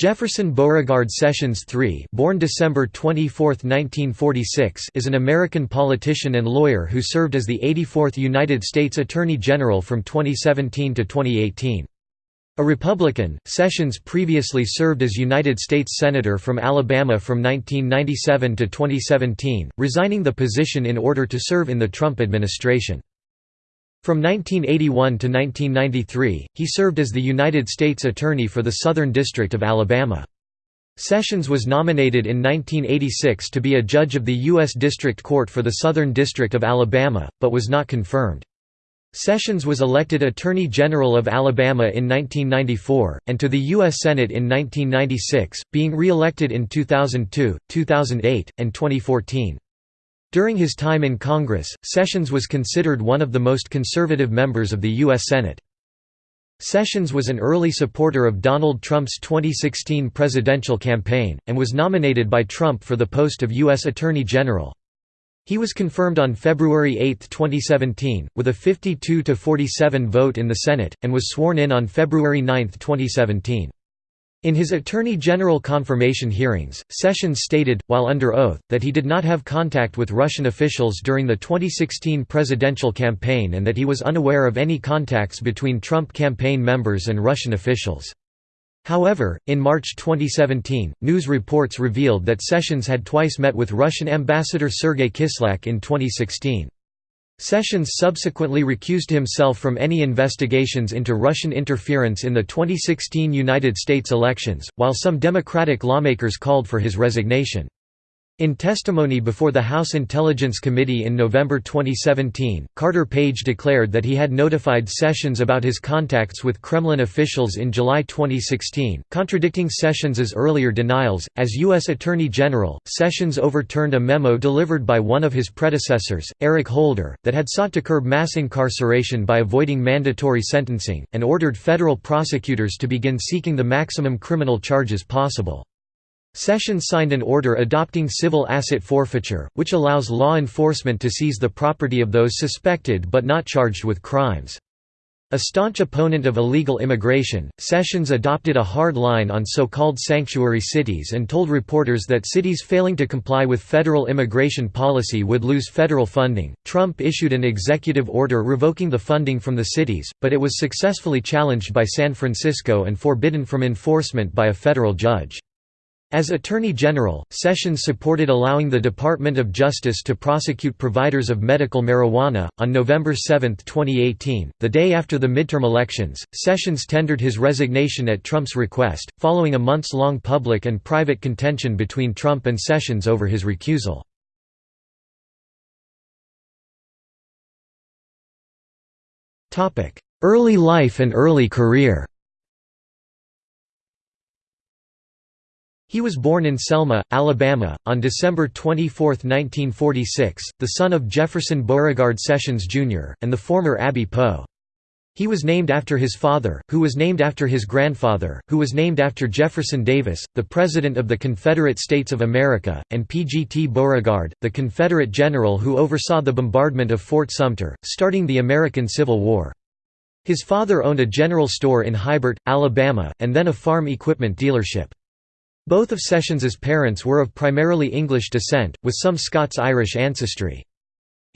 Jefferson Beauregard Sessions III born December 24, 1946, is an American politician and lawyer who served as the 84th United States Attorney General from 2017 to 2018. A Republican, Sessions previously served as United States Senator from Alabama from 1997 to 2017, resigning the position in order to serve in the Trump administration. From 1981 to 1993, he served as the United States Attorney for the Southern District of Alabama. Sessions was nominated in 1986 to be a judge of the U.S. District Court for the Southern District of Alabama, but was not confirmed. Sessions was elected Attorney General of Alabama in 1994, and to the U.S. Senate in 1996, being re-elected in 2002, 2008, and 2014. During his time in Congress, Sessions was considered one of the most conservative members of the U.S. Senate. Sessions was an early supporter of Donald Trump's 2016 presidential campaign, and was nominated by Trump for the post of U.S. Attorney General. He was confirmed on February 8, 2017, with a 52–47 vote in the Senate, and was sworn in on February 9, 2017. In his Attorney General confirmation hearings, Sessions stated, while under oath, that he did not have contact with Russian officials during the 2016 presidential campaign and that he was unaware of any contacts between Trump campaign members and Russian officials. However, in March 2017, news reports revealed that Sessions had twice met with Russian ambassador Sergei Kislyak in 2016. Sessions subsequently recused himself from any investigations into Russian interference in the 2016 United States elections, while some Democratic lawmakers called for his resignation. In testimony before the House Intelligence Committee in November 2017, Carter Page declared that he had notified Sessions about his contacts with Kremlin officials in July 2016, contradicting Sessions' earlier denials. As U.S. Attorney General, Sessions overturned a memo delivered by one of his predecessors, Eric Holder, that had sought to curb mass incarceration by avoiding mandatory sentencing, and ordered federal prosecutors to begin seeking the maximum criminal charges possible. Sessions signed an order adopting civil asset forfeiture, which allows law enforcement to seize the property of those suspected but not charged with crimes. A staunch opponent of illegal immigration, Sessions adopted a hard line on so-called sanctuary cities and told reporters that cities failing to comply with federal immigration policy would lose federal funding. Trump issued an executive order revoking the funding from the cities, but it was successfully challenged by San Francisco and forbidden from enforcement by a federal judge. As Attorney General, Sessions supported allowing the Department of Justice to prosecute providers of medical marijuana. On November 7, 2018, the day after the midterm elections, Sessions tendered his resignation at Trump's request, following a months long public and private contention between Trump and Sessions over his recusal. Early life and early career He was born in Selma, Alabama, on December 24, 1946, the son of Jefferson Beauregard Sessions, Jr., and the former Abbie Poe. He was named after his father, who was named after his grandfather, who was named after Jefferson Davis, the President of the Confederate States of America, and P.G.T. Beauregard, the Confederate general who oversaw the bombardment of Fort Sumter, starting the American Civil War. His father owned a general store in Hybart, Alabama, and then a farm equipment dealership. Both of Sessions's parents were of primarily English descent, with some Scots-Irish ancestry.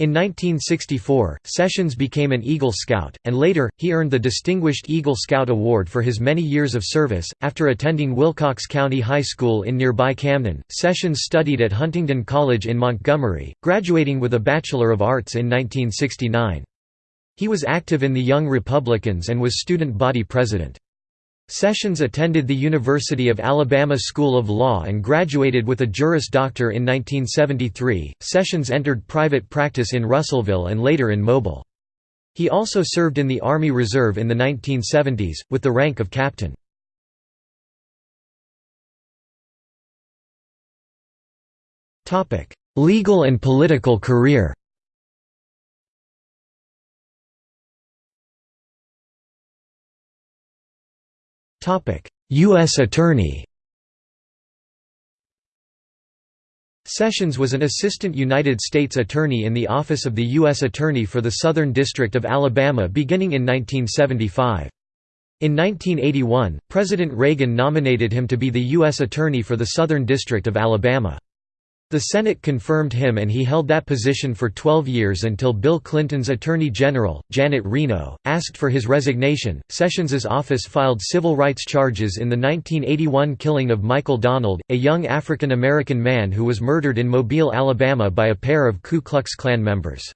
In 1964, Sessions became an Eagle Scout, and later, he earned the Distinguished Eagle Scout Award for his many years of service. After attending Wilcox County High School in nearby Camden, Sessions studied at Huntingdon College in Montgomery, graduating with a Bachelor of Arts in 1969. He was active in the Young Republicans and was student body president. Sessions attended the University of Alabama School of Law and graduated with a Juris Doctor in 1973. Sessions entered private practice in Russellville and later in Mobile. He also served in the Army Reserve in the 1970s, with the rank of captain. Legal and political career U.S. Attorney Sessions was an assistant United States attorney in the Office of the U.S. Attorney for the Southern District of Alabama beginning in 1975. In 1981, President Reagan nominated him to be the U.S. Attorney for the Southern District of Alabama. The Senate confirmed him and he held that position for 12 years until Bill Clinton's Attorney General, Janet Reno, asked for his resignation. Sessions's office filed civil rights charges in the 1981 killing of Michael Donald, a young African American man who was murdered in Mobile, Alabama by a pair of Ku Klux Klan members.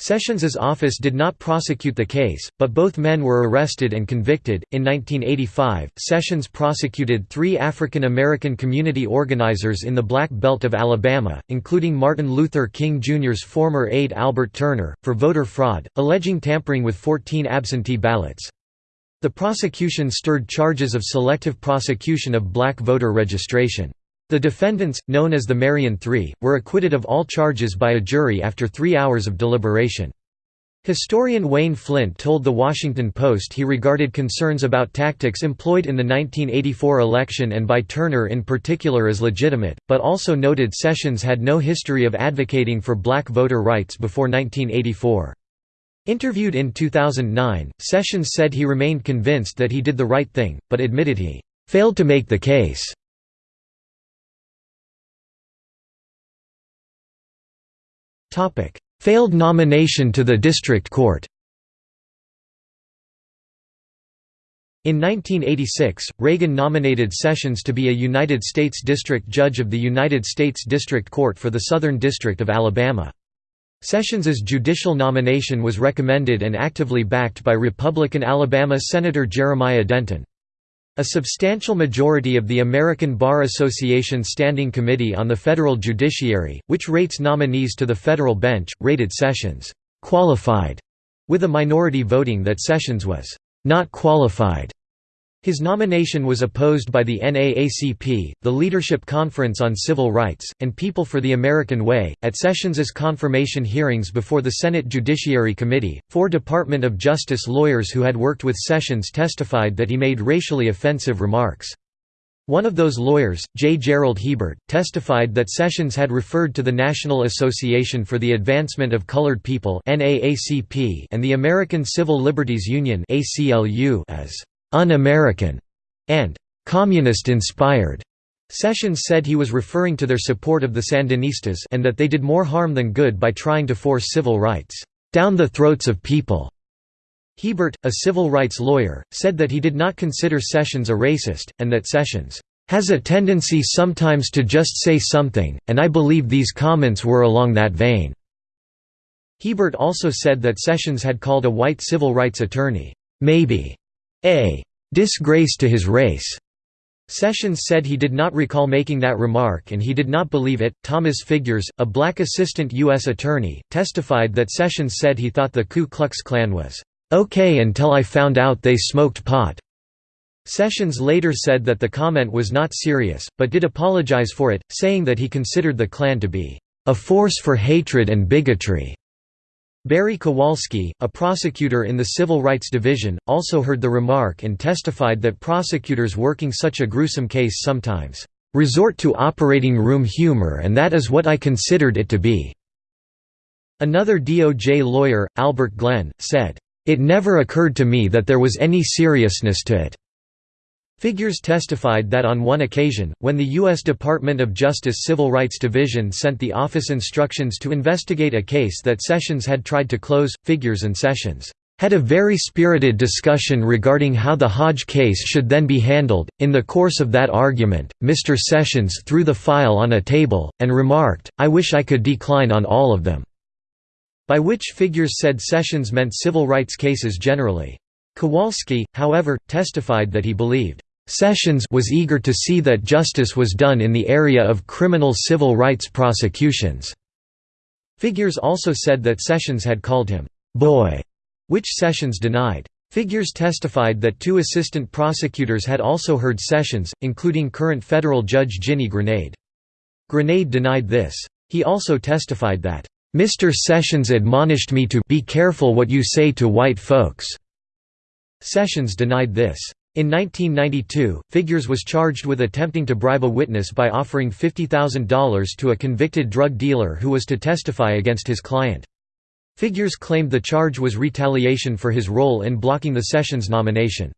Sessions's office did not prosecute the case, but both men were arrested and convicted. In 1985, Sessions prosecuted three African American community organizers in the Black Belt of Alabama, including Martin Luther King Jr.'s former aide Albert Turner, for voter fraud, alleging tampering with 14 absentee ballots. The prosecution stirred charges of selective prosecution of black voter registration. The defendants, known as the Marion Three, were acquitted of all charges by a jury after three hours of deliberation. Historian Wayne Flynt told The Washington Post he regarded concerns about tactics employed in the 1984 election and by Turner in particular as legitimate, but also noted Sessions had no history of advocating for black voter rights before 1984. Interviewed in 2009, Sessions said he remained convinced that he did the right thing, but admitted he failed to make the case. Failed nomination to the district court In 1986, Reagan nominated Sessions to be a United States District Judge of the United States District Court for the Southern District of Alabama. Sessions's judicial nomination was recommended and actively backed by Republican Alabama Senator Jeremiah Denton. A substantial majority of the American Bar Association Standing Committee on the Federal Judiciary, which rates nominees to the federal bench, rated Sessions «qualified», with a minority voting that Sessions was «not qualified». His nomination was opposed by the NAACP, the Leadership Conference on Civil Rights, and People for the American Way. At Sessions's confirmation hearings before the Senate Judiciary Committee, four Department of Justice lawyers who had worked with Sessions testified that he made racially offensive remarks. One of those lawyers, J. Gerald Hebert, testified that Sessions had referred to the National Association for the Advancement of Colored People and the American Civil Liberties Union as un-American, and communist-inspired. Sessions said he was referring to their support of the Sandinistas and that they did more harm than good by trying to force civil rights down the throats of people. Hebert, a civil rights lawyer, said that he did not consider Sessions a racist, and that Sessions has a tendency sometimes to just say something, and I believe these comments were along that vein." Hebert also said that Sessions had called a white civil rights attorney, "'maybe' a disgrace to his race. Sessions said he did not recall making that remark and he did not believe it. Thomas Figures, a black assistant U.S. attorney, testified that Sessions said he thought the Ku Klux Klan was okay until I found out they smoked pot. Sessions later said that the comment was not serious, but did apologize for it, saying that he considered the Klan to be a force for hatred and bigotry. Barry Kowalski, a prosecutor in the Civil Rights Division, also heard the remark and testified that prosecutors working such a gruesome case sometimes resort to operating room humor and that is what I considered it to be." Another DOJ lawyer, Albert Glenn, said, "...it never occurred to me that there was any seriousness to it." Figures testified that on one occasion, when the U.S. Department of Justice Civil Rights Division sent the office instructions to investigate a case that Sessions had tried to close, Figures and Sessions had a very spirited discussion regarding how the Hodge case should then be handled. In the course of that argument, Mr. Sessions threw the file on a table, and remarked, I wish I could decline on all of them. By which Figures said Sessions meant civil rights cases generally. Kowalski, however, testified that he believed Sessions was eager to see that justice was done in the area of criminal civil rights prosecutions. Figures also said that Sessions had called him, "'boy'", which Sessions denied. Figures testified that two assistant prosecutors had also heard Sessions, including current federal judge Ginny Granade. Granade denied this. He also testified that, "'Mr. Sessions admonished me to be careful what you say to white folks'". Sessions denied this. In 1992, Figures was charged with attempting to bribe a witness by offering $50,000 to a convicted drug dealer who was to testify against his client. Figures claimed the charge was retaliation for his role in blocking the Sessions nomination.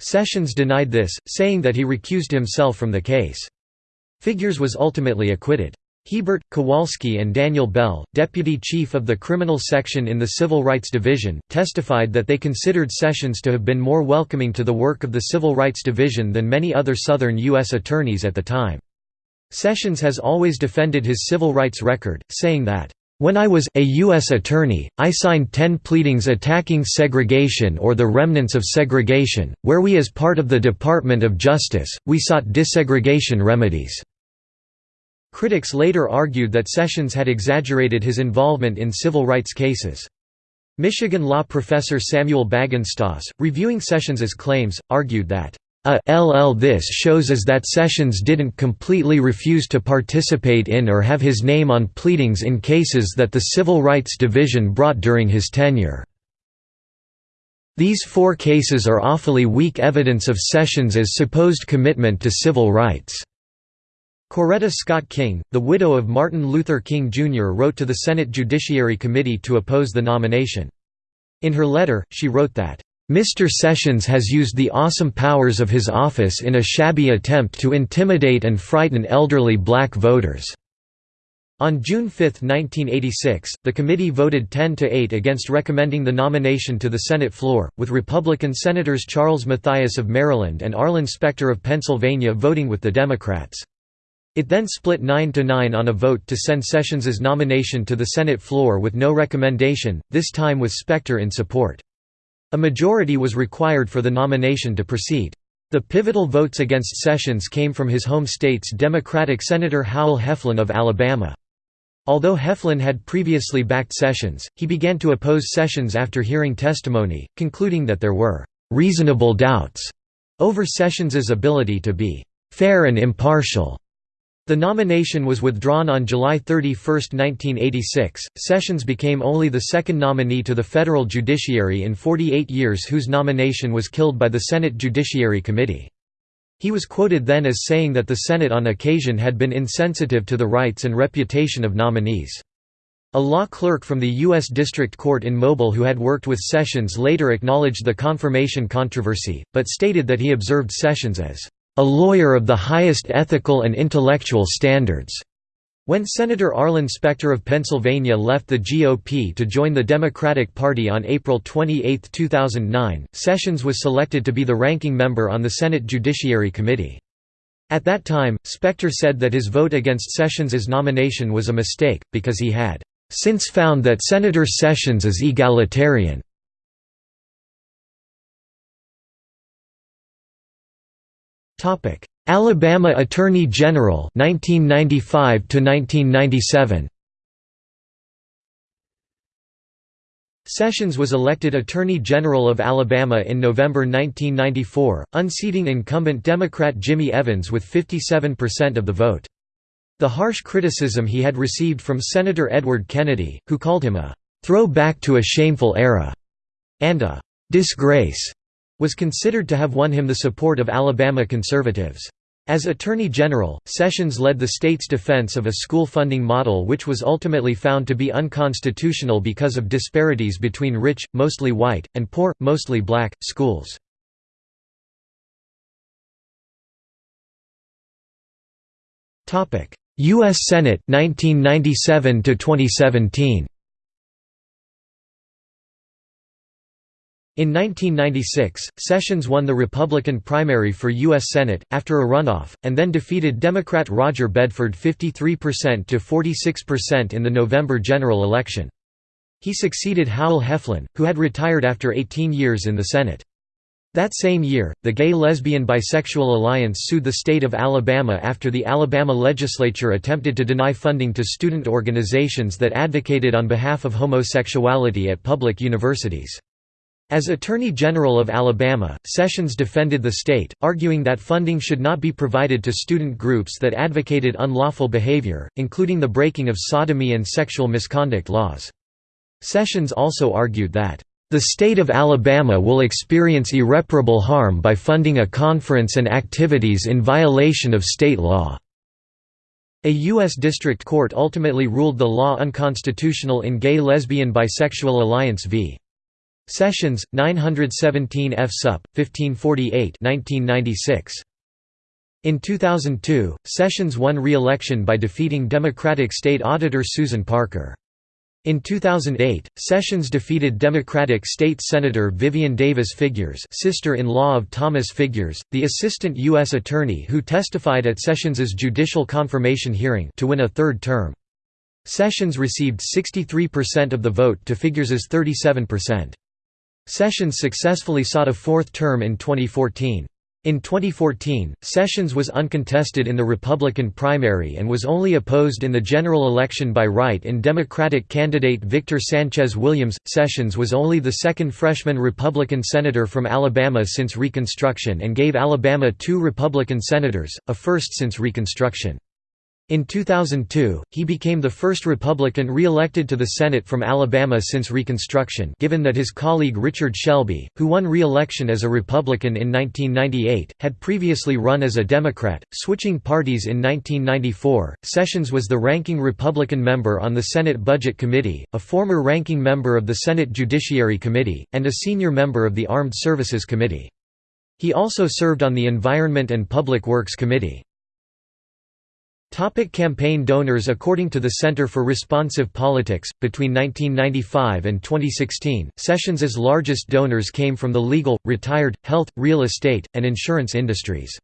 Sessions denied this, saying that he recused himself from the case. Figures was ultimately acquitted. Hebert, Kowalski and Daniel Bell, deputy chief of the criminal section in the Civil Rights Division, testified that they considered Sessions to have been more welcoming to the work of the Civil Rights Division than many other Southern U.S. attorneys at the time. Sessions has always defended his civil rights record, saying that, "...when I was a U.S. attorney, I signed ten pleadings attacking segregation or the remnants of segregation, where we as part of the Department of Justice, we sought desegregation remedies." Critics later argued that Sessions had exaggerated his involvement in civil rights cases. Michigan law professor Samuel Bagenstos, reviewing Sessions's claims, argued that a LL this shows is that Sessions didn't completely refuse to participate in or have his name on pleadings in cases that the Civil Rights Division brought during his tenure. These four cases are awfully weak evidence of Sessions' supposed commitment to civil rights. Coretta Scott King, the widow of Martin Luther King Jr. wrote to the Senate Judiciary Committee to oppose the nomination. In her letter, she wrote that, "...Mr. Sessions has used the awesome powers of his office in a shabby attempt to intimidate and frighten elderly black voters." On June 5, 1986, the committee voted 10 to 8 against recommending the nomination to the Senate floor, with Republican Senators Charles Mathias of Maryland and Arlen Specter of Pennsylvania voting with the Democrats. It then split 9–9 on a vote to send Sessions's nomination to the Senate floor with no recommendation, this time with Specter in support. A majority was required for the nomination to proceed. The pivotal votes against Sessions came from his home state's Democratic Senator Howell Heflin of Alabama. Although Heflin had previously backed Sessions, he began to oppose Sessions after hearing testimony, concluding that there were «reasonable doubts» over Sessions's ability to be «fair and impartial» The nomination was withdrawn on July 31, 1986. Sessions became only the second nominee to the federal judiciary in 48 years whose nomination was killed by the Senate Judiciary Committee. He was quoted then as saying that the Senate on occasion had been insensitive to the rights and reputation of nominees. A law clerk from the U.S. District Court in Mobile who had worked with Sessions later acknowledged the confirmation controversy, but stated that he observed Sessions as a lawyer of the highest ethical and intellectual standards. When Senator Arlen Specter of Pennsylvania left the GOP to join the Democratic Party on April 28, 2009, Sessions was selected to be the ranking member on the Senate Judiciary Committee. At that time, Specter said that his vote against Sessions's nomination was a mistake, because he had since found that Senator Sessions is egalitarian. Topic: Alabama Attorney General 1995 to 1997. Sessions was elected Attorney General of Alabama in November 1994, unseating incumbent Democrat Jimmy Evans with 57% of the vote. The harsh criticism he had received from Senator Edward Kennedy, who called him a "...throw back to a shameful era," and a "...disgrace," was considered to have won him the support of Alabama conservatives. As Attorney General, Sessions led the state's defense of a school funding model which was ultimately found to be unconstitutional because of disparities between rich, mostly white, and poor, mostly black, schools. U.S. Senate 1997 to 2017 In 1996, Sessions won the Republican primary for U.S. Senate, after a runoff, and then defeated Democrat Roger Bedford 53% to 46% in the November general election. He succeeded Howell Heflin, who had retired after 18 years in the Senate. That same year, the Gay-Lesbian-Bisexual Alliance sued the state of Alabama after the Alabama legislature attempted to deny funding to student organizations that advocated on behalf of homosexuality at public universities. As Attorney General of Alabama, Sessions defended the state, arguing that funding should not be provided to student groups that advocated unlawful behavior, including the breaking of sodomy and sexual misconduct laws. Sessions also argued that, "...the state of Alabama will experience irreparable harm by funding a conference and activities in violation of state law." A U.S. District Court ultimately ruled the law unconstitutional in Gay Lesbian Bisexual Alliance v. Sessions, 917 F. Sup. 1548 1996. In 2002, Sessions won re-election by defeating Democratic State Auditor Susan Parker. In 2008, Sessions defeated Democratic State Senator Vivian Davis Figures sister-in-law of Thomas Figures, the assistant U.S. attorney who testified at Sessions's judicial confirmation hearing to win a third term. Sessions received 63% of the vote to Figures's 37%. Sessions successfully sought a fourth term in 2014. In 2014, Sessions was uncontested in the Republican primary and was only opposed in the general election by write-in Democratic candidate Victor Sanchez Williams. Sessions was only the second freshman Republican senator from Alabama since Reconstruction and gave Alabama two Republican senators, a first since Reconstruction. In 2002, he became the first Republican re-elected to the Senate from Alabama since Reconstruction given that his colleague Richard Shelby, who won re-election as a Republican in 1998, had previously run as a Democrat, switching parties in 1994. Sessions was the ranking Republican member on the Senate Budget Committee, a former ranking member of the Senate Judiciary Committee, and a senior member of the Armed Services Committee. He also served on the Environment and Public Works Committee. Topic campaign donors According to the Center for Responsive Politics, between 1995 and 2016, Sessions's largest donors came from the legal, retired, health, real estate, and insurance industries.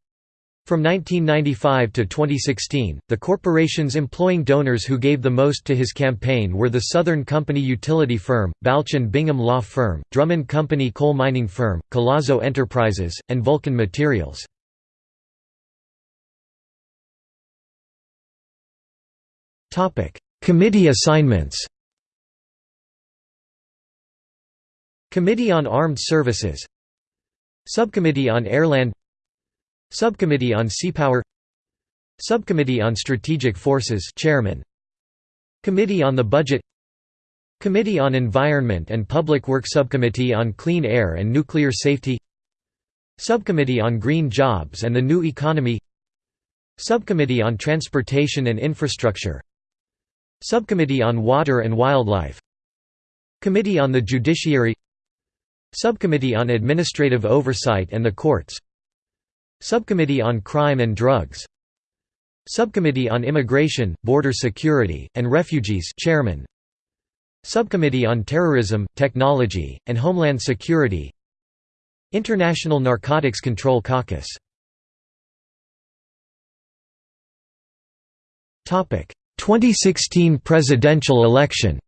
From 1995 to 2016, the corporations employing donors who gave the most to his campaign were the Southern Company Utility Firm, Balch and Bingham Law Firm, Drummond Company Coal Mining Firm, Collazo Enterprises, and Vulcan Materials. Topic: Committee assignments. Committee on Armed Services Subcommittee on Airland Subcommittee on Seapower Subcommittee on Strategic Forces Chairman Committee on the Budget Committee on Environment and Public Work Subcommittee on Clean Air and Nuclear Safety Subcommittee on Green Jobs and the New Economy Subcommittee on Transportation and Infrastructure Subcommittee on Water and Wildlife. Committee on the Judiciary. Subcommittee on Administrative Oversight and the Courts. Subcommittee on Crime and Drugs. Subcommittee on Immigration, Border Security, and Refugees Chairman. Subcommittee on Terrorism, Technology, and Homeland Security. International Narcotics Control Caucus 2016 presidential election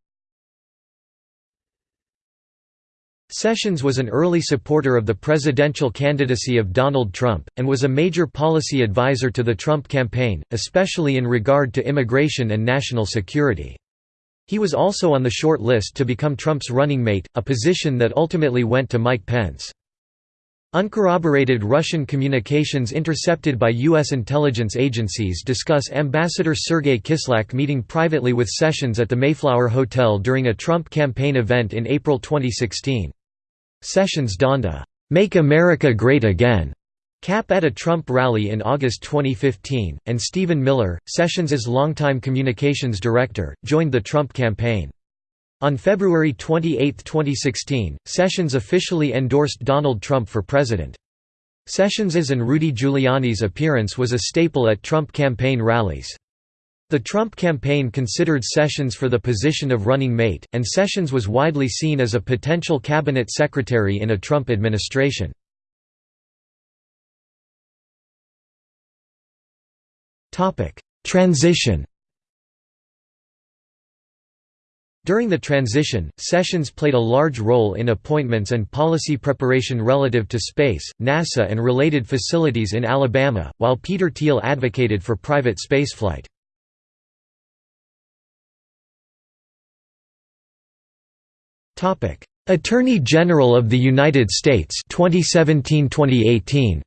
Sessions was an early supporter of the presidential candidacy of Donald Trump, and was a major policy advisor to the Trump campaign, especially in regard to immigration and national security. He was also on the short list to become Trump's running mate, a position that ultimately went to Mike Pence. Uncorroborated Russian communications intercepted by U.S. intelligence agencies discuss Ambassador Sergei Kislyak meeting privately with Sessions at the Mayflower Hotel during a Trump campaign event in April 2016. Sessions donned a "'Make America Great Again' cap at a Trump rally in August 2015, and Stephen Miller, Sessions's longtime communications director, joined the Trump campaign. On February 28, 2016, Sessions officially endorsed Donald Trump for president. Sessions's and Rudy Giuliani's appearance was a staple at Trump campaign rallies. The Trump campaign considered Sessions for the position of running mate, and Sessions was widely seen as a potential cabinet secretary in a Trump administration. Transition During the transition, Sessions played a large role in appointments and policy preparation relative to space, NASA and related facilities in Alabama, while Peter Thiel advocated for private spaceflight. Attorney General of the United States 2017-2018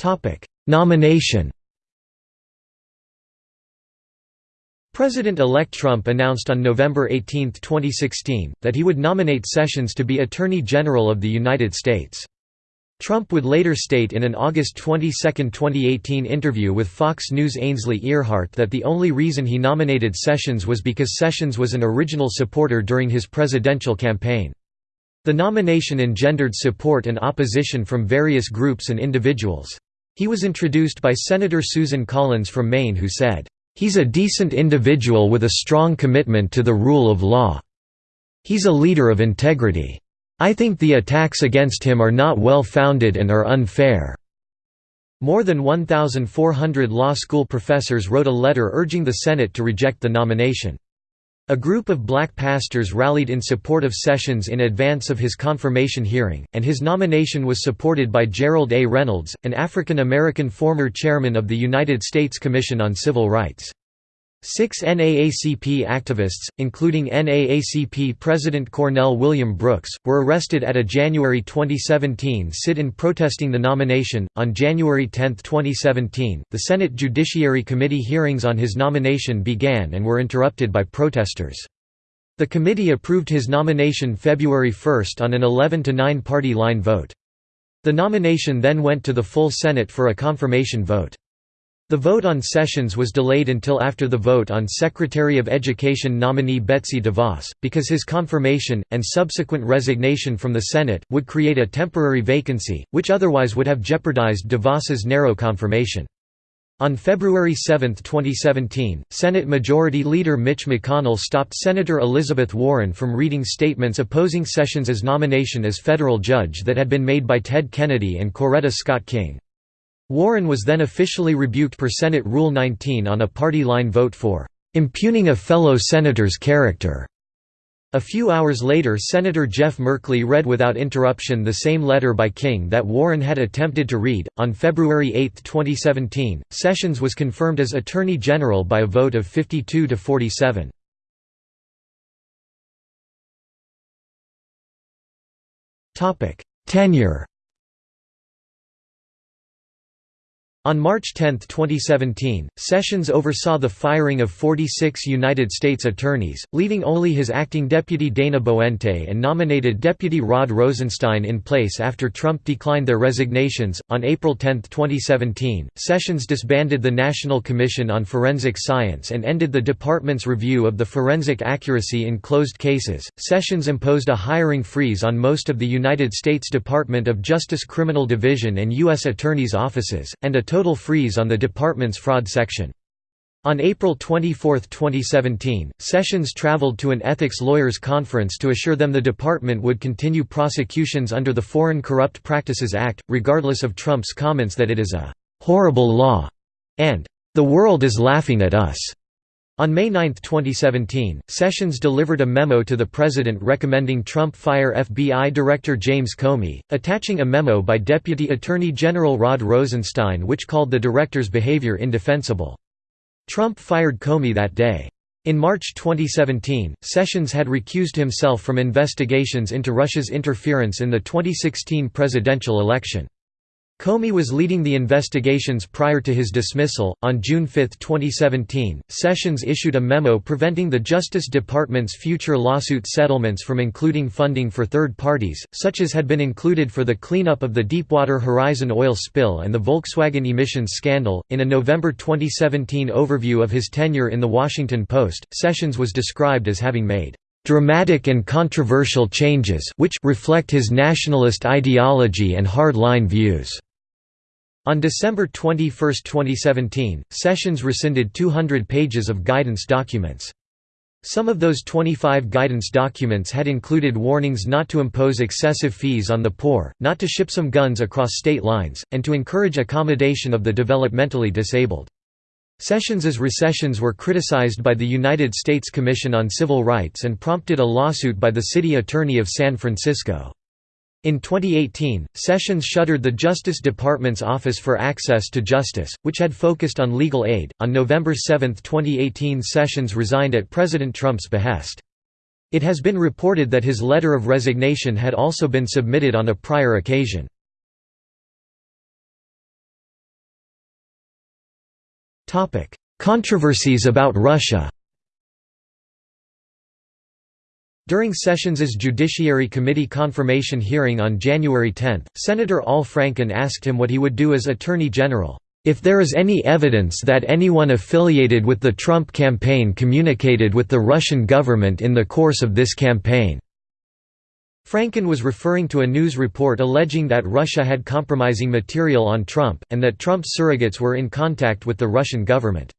Topic Nomination President-elect Trump announced on November 18, 2016, that he would nominate Sessions to be Attorney General of the United States. Trump would later state in an August 22, 2018 interview with Fox News Ainsley Earhardt that the only reason he nominated Sessions was because Sessions was an original supporter during his presidential campaign. The nomination engendered support and opposition from various groups and individuals. He was introduced by Senator Susan Collins from Maine who said, "...he's a decent individual with a strong commitment to the rule of law. He's a leader of integrity." I think the attacks against him are not well founded and are unfair." More than 1,400 law school professors wrote a letter urging the Senate to reject the nomination. A group of black pastors rallied in support of Sessions in advance of his confirmation hearing, and his nomination was supported by Gerald A. Reynolds, an African American former chairman of the United States Commission on Civil Rights. Six NAACP activists, including NAACP President Cornell William Brooks, were arrested at a January 2017 sit-in protesting the nomination. On January 10, 2017, the Senate Judiciary Committee hearings on his nomination began and were interrupted by protesters. The committee approved his nomination February 1 on an 11 to 9 party line vote. The nomination then went to the full Senate for a confirmation vote. The vote on Sessions was delayed until after the vote on Secretary of Education nominee Betsy DeVos, because his confirmation, and subsequent resignation from the Senate, would create a temporary vacancy, which otherwise would have jeopardized DeVos's narrow confirmation. On February 7, 2017, Senate Majority Leader Mitch McConnell stopped Senator Elizabeth Warren from reading statements opposing Sessions' nomination as federal judge that had been made by Ted Kennedy and Coretta Scott King. Warren was then officially rebuked per Senate Rule 19 on a party line vote for impugning a fellow senator's character. A few hours later Senator Jeff Merkley read without interruption the same letter by King that Warren had attempted to read. On February 8, 2017, Sessions was confirmed as Attorney General by a vote of 52 to 47. Tenure On March 10, 2017, Sessions oversaw the firing of 46 United States attorneys, leaving only his acting deputy Dana Boente and nominated Deputy Rod Rosenstein in place after Trump declined their resignations. On April 10, 2017, Sessions disbanded the National Commission on Forensic Science and ended the department's review of the forensic accuracy in closed cases. Sessions imposed a hiring freeze on most of the United States Department of Justice Criminal Division and U.S. Attorneys' offices, and a total freeze on the department's fraud section. On April 24, 2017, Sessions traveled to an ethics lawyers conference to assure them the department would continue prosecutions under the Foreign Corrupt Practices Act, regardless of Trump's comments that it is a «horrible law» and «the world is laughing at us». On May 9, 2017, Sessions delivered a memo to the President recommending Trump fire FBI Director James Comey, attaching a memo by Deputy Attorney General Rod Rosenstein which called the director's behavior indefensible. Trump fired Comey that day. In March 2017, Sessions had recused himself from investigations into Russia's interference in the 2016 presidential election. Comey was leading the investigations prior to his dismissal. On June 5, 2017, Sessions issued a memo preventing the Justice Department's future lawsuit settlements from including funding for third parties, such as had been included for the cleanup of the Deepwater Horizon oil spill and the Volkswagen emissions scandal. In a November 2017 overview of his tenure in The Washington Post, Sessions was described as having made dramatic and controversial changes which reflect his nationalist ideology and hard-line views. On December 21, 2017, Sessions rescinded 200 pages of guidance documents. Some of those 25 guidance documents had included warnings not to impose excessive fees on the poor, not to ship some guns across state lines, and to encourage accommodation of the developmentally disabled. Sessions's rescissions were criticized by the United States Commission on Civil Rights and prompted a lawsuit by the city attorney of San Francisco. In 2018, Sessions shuttered the Justice Department's Office for Access to Justice, which had focused on legal aid. On November 7, 2018, Sessions resigned at President Trump's behest. It has been reported that his letter of resignation had also been submitted on a prior occasion. Controversies about Russia During Sessions's Judiciary Committee confirmation hearing on January 10, Senator Al Franken asked him what he would do as Attorney General, "...if there is any evidence that anyone affiliated with the Trump campaign communicated with the Russian government in the course of this campaign." Franken was referring to a news report alleging that Russia had compromising material on Trump, and that Trump's surrogates were in contact with the Russian government.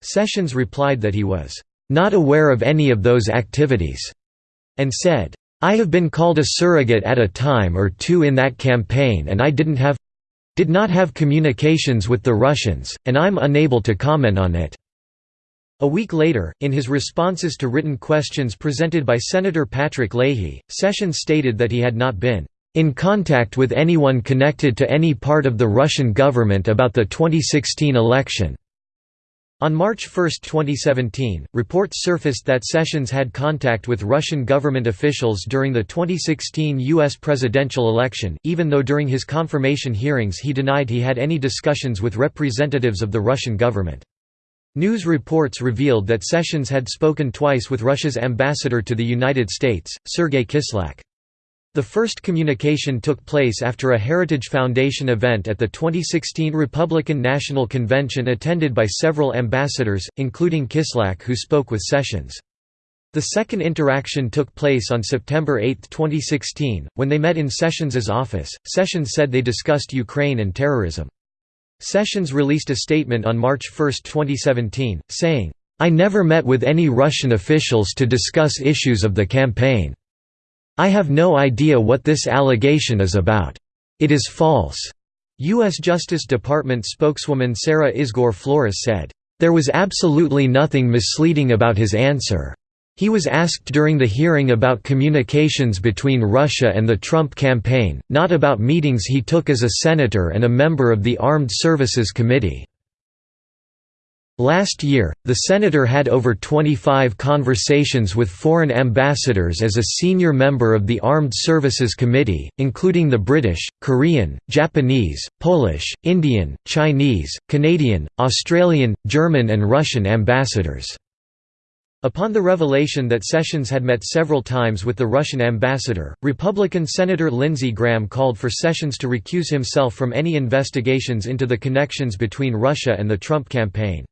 Sessions replied that he was, "...not aware of any of those activities." And said, "'I have been called a surrogate at a time or two in that campaign and I didn't have did not have communications with the Russians, and I'm unable to comment on it." A week later, in his responses to written questions presented by Senator Patrick Leahy, Sessions stated that he had not been in contact with anyone connected to any part of the Russian government about the 2016 election. On March 1, 2017, reports surfaced that Sessions had contact with Russian government officials during the 2016 U.S. presidential election, even though during his confirmation hearings he denied he had any discussions with representatives of the Russian government. News reports revealed that Sessions had spoken twice with Russia's ambassador to the United States, Sergei Kislyak. The first communication took place after a Heritage Foundation event at the 2016 Republican National Convention attended by several ambassadors, including Kislyak who spoke with Sessions. The second interaction took place on September 8, 2016, when they met in Sessions' office. Sessions said they discussed Ukraine and terrorism. Sessions released a statement on March 1, 2017, saying, I never met with any Russian officials to discuss issues of the campaign. I have no idea what this allegation is about. It is false." U.S. Justice Department spokeswoman Sarah Isgur Flores said, "...there was absolutely nothing misleading about his answer. He was asked during the hearing about communications between Russia and the Trump campaign, not about meetings he took as a senator and a member of the Armed Services Committee." Last year, the senator had over 25 conversations with foreign ambassadors as a senior member of the Armed Services Committee, including the British, Korean, Japanese, Polish, Indian, Chinese, Canadian, Australian, German and Russian ambassadors. Upon the revelation that Sessions had met several times with the Russian ambassador, Republican Senator Lindsey Graham called for Sessions to recuse himself from any investigations into the connections between Russia and the Trump campaign.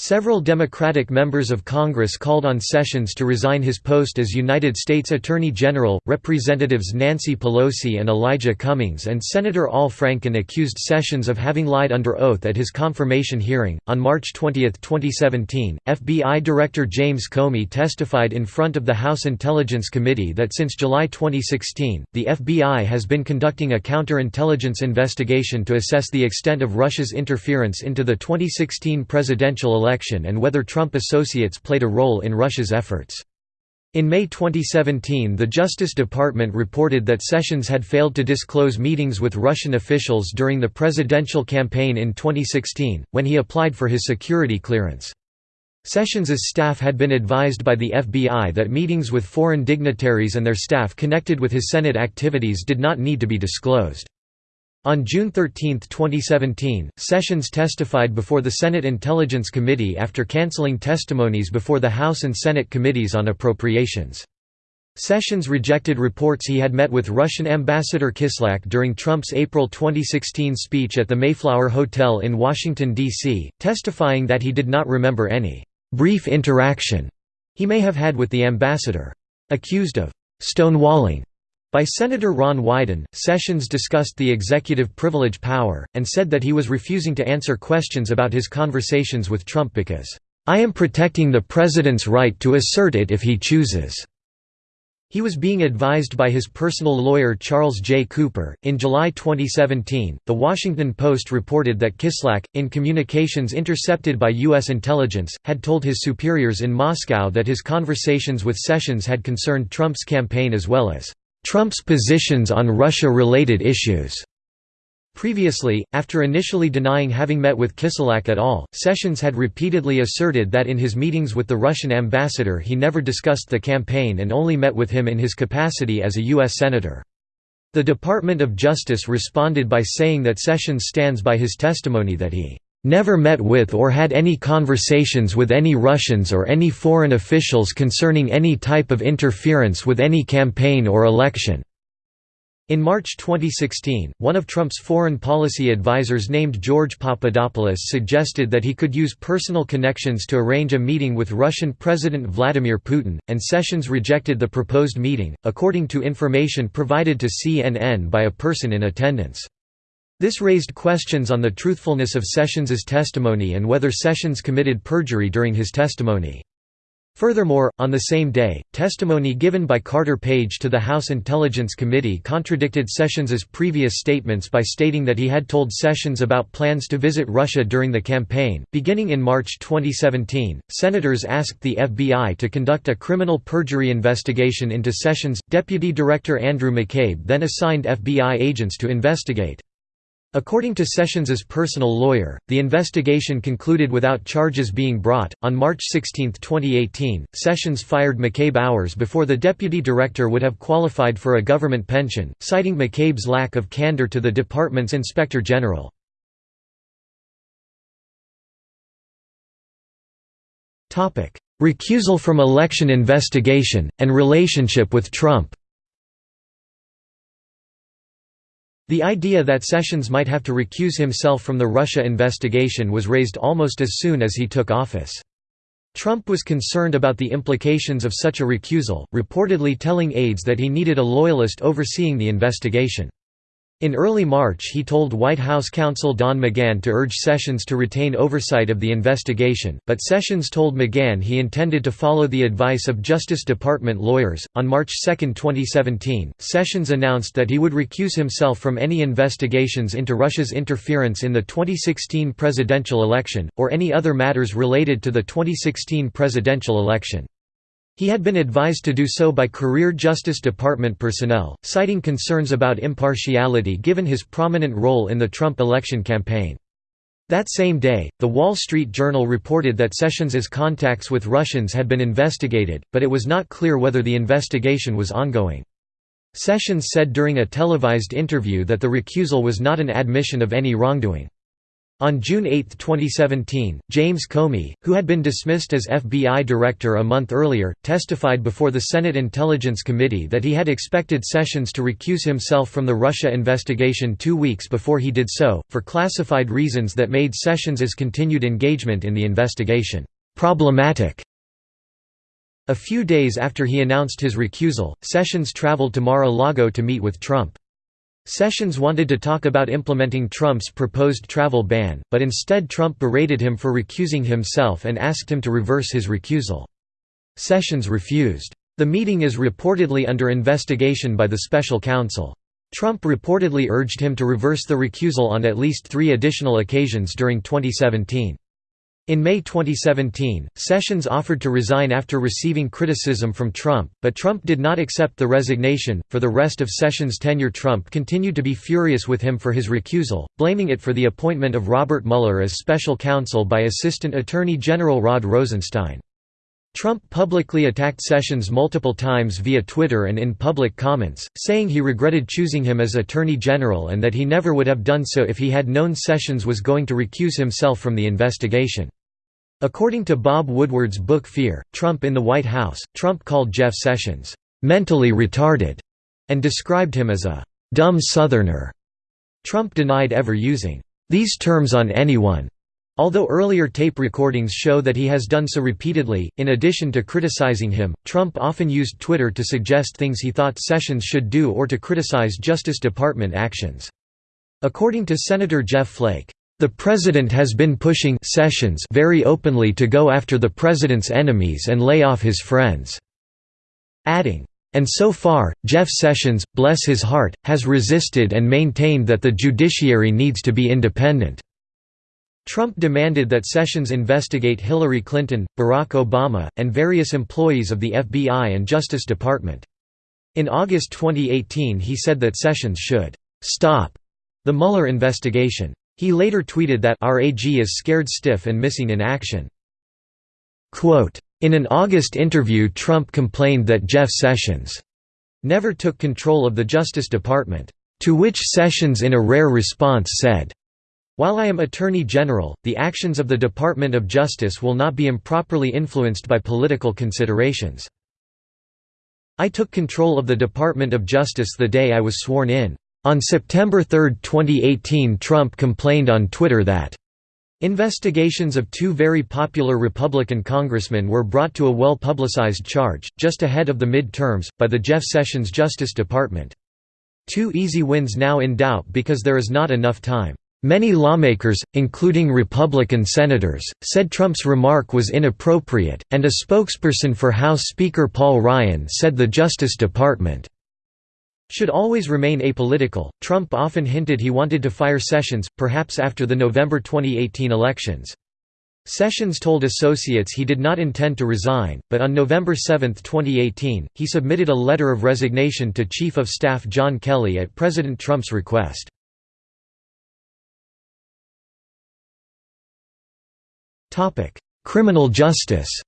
Several Democratic members of Congress called on Sessions to resign his post as United States Attorney General. Representatives Nancy Pelosi and Elijah Cummings and Senator Al Franken accused Sessions of having lied under oath at his confirmation hearing. On March 20, 2017, FBI Director James Comey testified in front of the House Intelligence Committee that since July 2016, the FBI has been conducting a counterintelligence investigation to assess the extent of Russia's interference into the 2016 presidential election election and whether Trump associates played a role in Russia's efforts. In May 2017 the Justice Department reported that Sessions had failed to disclose meetings with Russian officials during the presidential campaign in 2016, when he applied for his security clearance. Sessions's staff had been advised by the FBI that meetings with foreign dignitaries and their staff connected with his Senate activities did not need to be disclosed. On June 13, 2017, Sessions testified before the Senate Intelligence Committee after canceling testimonies before the House and Senate committees on appropriations. Sessions rejected reports he had met with Russian Ambassador Kislyak during Trump's April 2016 speech at the Mayflower Hotel in Washington, D.C., testifying that he did not remember any «brief interaction» he may have had with the ambassador. Accused of «stonewalling» By Senator Ron Wyden, Sessions discussed the executive privilege power, and said that he was refusing to answer questions about his conversations with Trump because, "...I am protecting the president's right to assert it if he chooses." He was being advised by his personal lawyer Charles J. Cooper. In July 2017, The Washington Post reported that Kislyak, in communications intercepted by U.S. intelligence, had told his superiors in Moscow that his conversations with Sessions had concerned Trump's campaign as well as Trump's positions on Russia-related issues. Previously, after initially denying having met with Kislyak at all, Sessions had repeatedly asserted that in his meetings with the Russian ambassador he never discussed the campaign and only met with him in his capacity as a U.S. Senator. The Department of Justice responded by saying that Sessions stands by his testimony that he never met with or had any conversations with any Russians or any foreign officials concerning any type of interference with any campaign or election." In March 2016, one of Trump's foreign policy advisers named George Papadopoulos suggested that he could use personal connections to arrange a meeting with Russian President Vladimir Putin, and Sessions rejected the proposed meeting, according to information provided to CNN by a person in attendance. This raised questions on the truthfulness of Sessions's testimony and whether Sessions committed perjury during his testimony. Furthermore, on the same day, testimony given by Carter Page to the House Intelligence Committee contradicted Sessions's previous statements by stating that he had told Sessions about plans to visit Russia during the campaign. Beginning in March 2017, senators asked the FBI to conduct a criminal perjury investigation into Sessions. Deputy Director Andrew McCabe then assigned FBI agents to investigate. According to Sessions's personal lawyer, the investigation concluded without charges being brought. On March 16, 2018, Sessions fired McCabe hours before the deputy director would have qualified for a government pension, citing McCabe's lack of candor to the department's inspector general. Recusal from election investigation and relationship with Trump. The idea that Sessions might have to recuse himself from the Russia investigation was raised almost as soon as he took office. Trump was concerned about the implications of such a recusal, reportedly telling aides that he needed a loyalist overseeing the investigation. In early March he told White House counsel Don McGahn to urge Sessions to retain oversight of the investigation, but Sessions told McGahn he intended to follow the advice of Justice Department lawyers. On March 2, 2017, Sessions announced that he would recuse himself from any investigations into Russia's interference in the 2016 presidential election, or any other matters related to the 2016 presidential election. He had been advised to do so by career Justice Department personnel, citing concerns about impartiality given his prominent role in the Trump election campaign. That same day, The Wall Street Journal reported that Sessions's contacts with Russians had been investigated, but it was not clear whether the investigation was ongoing. Sessions said during a televised interview that the recusal was not an admission of any wrongdoing. On June 8, 2017, James Comey, who had been dismissed as FBI director a month earlier, testified before the Senate Intelligence Committee that he had expected Sessions to recuse himself from the Russia investigation two weeks before he did so, for classified reasons that made Sessions's continued engagement in the investigation problematic. A few days after he announced his recusal, Sessions traveled to Mar-a-Lago to meet with Trump. Sessions wanted to talk about implementing Trump's proposed travel ban, but instead Trump berated him for recusing himself and asked him to reverse his recusal. Sessions refused. The meeting is reportedly under investigation by the special counsel. Trump reportedly urged him to reverse the recusal on at least three additional occasions during 2017. In May 2017, Sessions offered to resign after receiving criticism from Trump, but Trump did not accept the resignation. For the rest of Sessions' tenure, Trump continued to be furious with him for his recusal, blaming it for the appointment of Robert Mueller as special counsel by Assistant Attorney General Rod Rosenstein. Trump publicly attacked Sessions multiple times via Twitter and in public comments, saying he regretted choosing him as Attorney General and that he never would have done so if he had known Sessions was going to recuse himself from the investigation. According to Bob Woodward's book Fear, Trump in the White House, Trump called Jeff Sessions, "...mentally retarded", and described him as a "...dumb Southerner". Trump denied ever using "...these terms on anyone", although earlier tape recordings show that he has done so repeatedly. In addition to criticizing him, Trump often used Twitter to suggest things he thought Sessions should do or to criticize Justice Department actions. According to Senator Jeff Flake, the President has been pushing Sessions very openly to go after the President's enemies and lay off his friends." Adding, "...and so far, Jeff Sessions, bless his heart, has resisted and maintained that the judiciary needs to be independent." Trump demanded that Sessions investigate Hillary Clinton, Barack Obama, and various employees of the FBI and Justice Department. In August 2018 he said that Sessions should «stop» the Mueller investigation. He later tweeted that our AG is scared stiff and missing in action. In an August interview Trump complained that Jeff Sessions never took control of the Justice Department, to which Sessions in a rare response said, While I am Attorney General, the actions of the Department of Justice will not be improperly influenced by political considerations. I took control of the Department of Justice the day I was sworn in. On September 3, 2018 Trump complained on Twitter that Investigations of two very popular Republican congressmen were brought to a well-publicized charge, just ahead of the mid-terms, by the Jeff Sessions Justice Department. Two easy wins now in doubt because there is not enough time. Many lawmakers, including Republican senators, said Trump's remark was inappropriate, and a spokesperson for House Speaker Paul Ryan said the Justice Department should always remain apolitical. Trump often hinted he wanted to fire Sessions, perhaps after the November 2018 elections. Sessions told associates he did not intend to resign, but on November 7, 2018, he submitted a letter of resignation to Chief of Staff John Kelly at President Trump's request. Criminal justice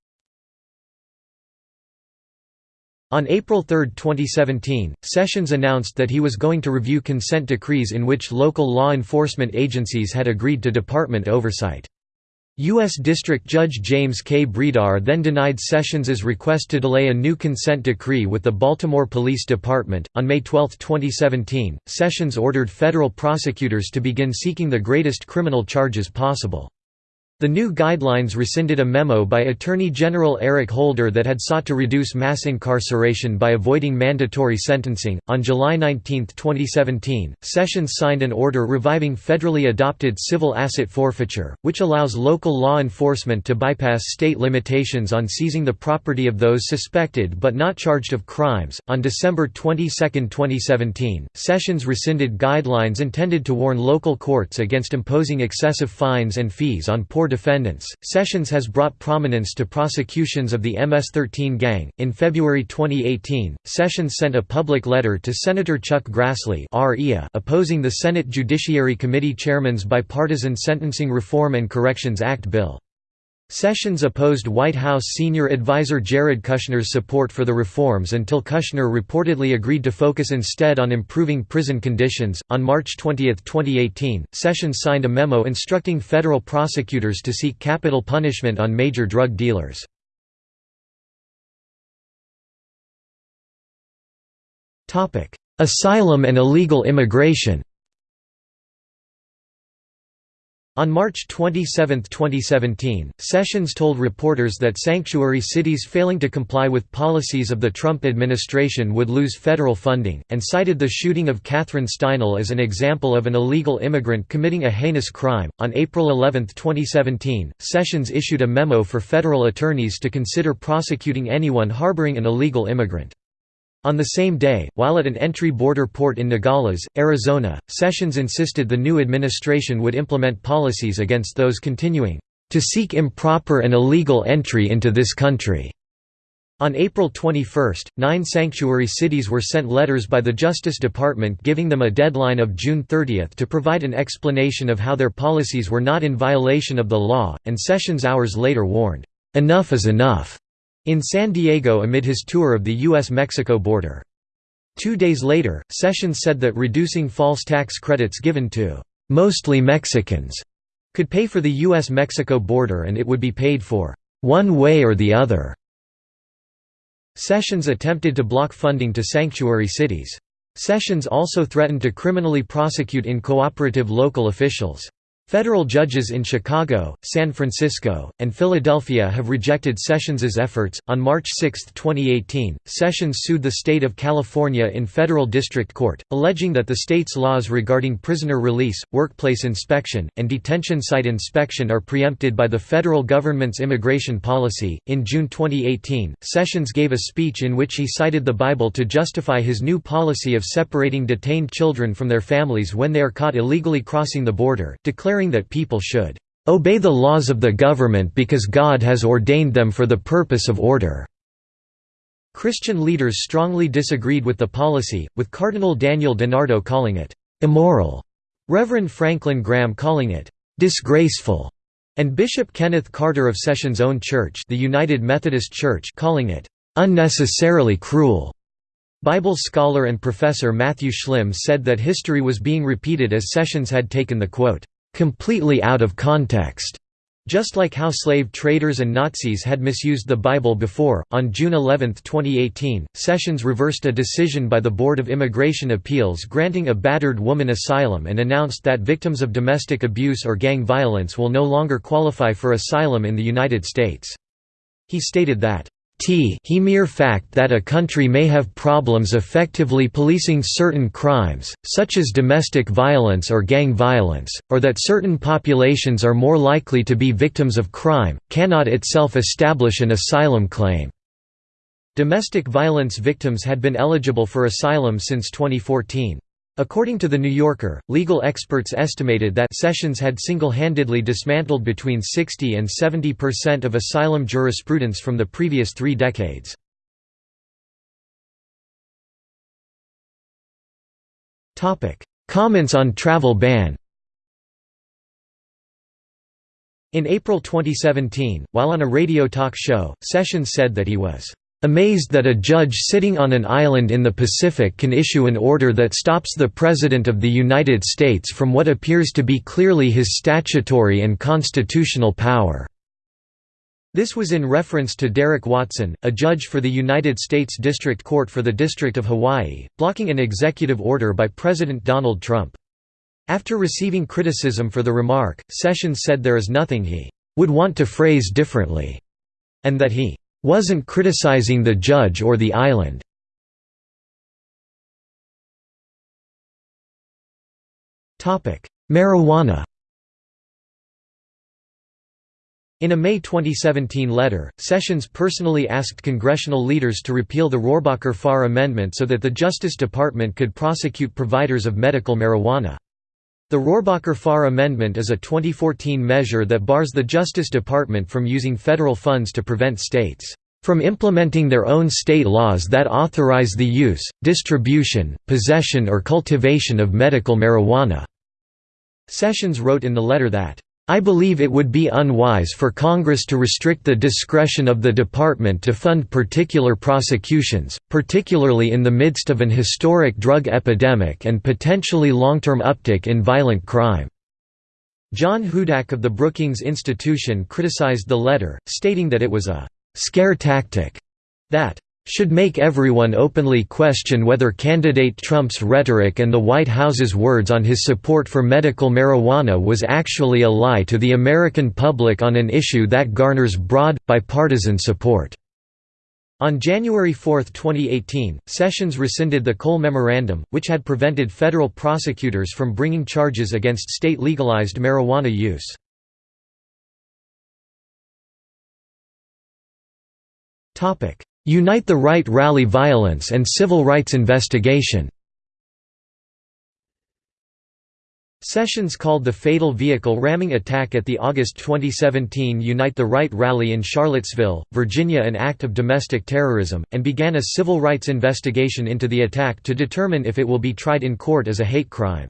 On April 3, 2017, Sessions announced that he was going to review consent decrees in which local law enforcement agencies had agreed to department oversight. U.S. District Judge James K. Bredar then denied Sessions' request to delay a new consent decree with the Baltimore Police Department. On May 12, 2017, Sessions ordered federal prosecutors to begin seeking the greatest criminal charges possible. The new guidelines rescinded a memo by Attorney General Eric Holder that had sought to reduce mass incarceration by avoiding mandatory sentencing. On July 19, 2017, Sessions signed an order reviving federally adopted civil asset forfeiture, which allows local law enforcement to bypass state limitations on seizing the property of those suspected but not charged of crimes. On December 22, 2017, Sessions rescinded guidelines intended to warn local courts against imposing excessive fines and fees on poor defendants. Sessions has brought prominence to prosecutions of the MS-13 gang. In February 2018, Sessions sent a public letter to Senator Chuck Grassley opposing the Senate Judiciary Committee Chairman's Bipartisan Sentencing Reform and Corrections Act bill. Sessions opposed White House senior advisor Jared Kushner's support for the reforms until Kushner reportedly agreed to focus instead on improving prison conditions. On March 20, 2018, Sessions signed a memo instructing federal prosecutors to seek capital punishment on major drug dealers. Asylum and illegal immigration On March 27, 2017, Sessions told reporters that sanctuary cities failing to comply with policies of the Trump administration would lose federal funding, and cited the shooting of Kathryn Steinle as an example of an illegal immigrant committing a heinous crime. On April 11, 2017, Sessions issued a memo for federal attorneys to consider prosecuting anyone harboring an illegal immigrant. On the same day, while at an entry border port in Nogales, Arizona, Sessions insisted the new administration would implement policies against those continuing to seek improper and illegal entry into this country. On April 21, nine sanctuary cities were sent letters by the Justice Department giving them a deadline of June 30 to provide an explanation of how their policies were not in violation of the law, and Sessions hours later warned, "'Enough is enough' in San Diego amid his tour of the U.S.-Mexico border. Two days later, Sessions said that reducing false tax credits given to «mostly Mexicans» could pay for the U.S.-Mexico border and it would be paid for «one way or the other». Sessions attempted to block funding to sanctuary cities. Sessions also threatened to criminally prosecute incooperative local officials. Federal judges in Chicago, San Francisco, and Philadelphia have rejected Sessions' efforts. On March 6, 2018, Sessions sued the state of California in federal district court, alleging that the state's laws regarding prisoner release, workplace inspection, and detention site inspection are preempted by the federal government's immigration policy. In June 2018, Sessions gave a speech in which he cited the Bible to justify his new policy of separating detained children from their families when they are caught illegally crossing the border, declaring that people should obey the laws of the government because God has ordained them for the purpose of order." Christian leaders strongly disagreed with the policy, with Cardinal Daniel DiNardo calling it «immoral», Reverend Franklin Graham calling it «disgraceful», and Bishop Kenneth Carter of Sessions' own church the United Methodist Church calling it «unnecessarily cruel». Bible scholar and professor Matthew Schlimm said that history was being repeated as Sessions had taken the quote, completely out of context. Just like how slave traders and Nazis had misused the Bible before, on June 11, 2018, Sessions reversed a decision by the Board of Immigration Appeals granting a battered woman asylum and announced that victims of domestic abuse or gang violence will no longer qualify for asylum in the United States. He stated that t he mere fact that a country may have problems effectively policing certain crimes, such as domestic violence or gang violence, or that certain populations are more likely to be victims of crime, cannot itself establish an asylum claim." Domestic violence victims had been eligible for asylum since 2014. According to The New Yorker, legal experts estimated that Sessions had single-handedly dismantled between 60 and 70 percent of asylum jurisprudence from the previous three decades. Comments on travel ban In April 2017, while on a radio talk show, Sessions said that he was Amazed that a judge sitting on an island in the Pacific can issue an order that stops the President of the United States from what appears to be clearly his statutory and constitutional power." This was in reference to Derrick Watson, a judge for the United States District Court for the District of Hawaii, blocking an executive order by President Donald Trump. After receiving criticism for the remark, Sessions said there is nothing he would want to phrase differently, and that he wasn't criticizing the judge or the island. Marijuana In a May 2017 letter, Sessions personally asked congressional leaders to repeal the Rohrabacher-Farr Amendment so that the Justice Department could prosecute providers of medical marijuana. The Rohrabacher-Farr Amendment is a 2014 measure that bars the Justice Department from using federal funds to prevent states from implementing their own state laws that authorize the use, distribution, possession or cultivation of medical marijuana." Sessions wrote in the letter that I believe it would be unwise for Congress to restrict the discretion of the Department to fund particular prosecutions, particularly in the midst of an historic drug epidemic and potentially long-term uptick in violent crime." John Hudak of the Brookings Institution criticized the letter, stating that it was a «scare tactic» that should make everyone openly question whether candidate Trump's rhetoric and the White House's words on his support for medical marijuana was actually a lie to the American public on an issue that garners broad, bipartisan support. On January 4, 2018, Sessions rescinded the Cole Memorandum, which had prevented federal prosecutors from bringing charges against state-legalized marijuana use. Unite the Right rally violence and civil rights investigation Sessions called the fatal vehicle ramming attack at the August 2017 Unite the Right rally in Charlottesville, Virginia an act of domestic terrorism, and began a civil rights investigation into the attack to determine if it will be tried in court as a hate crime.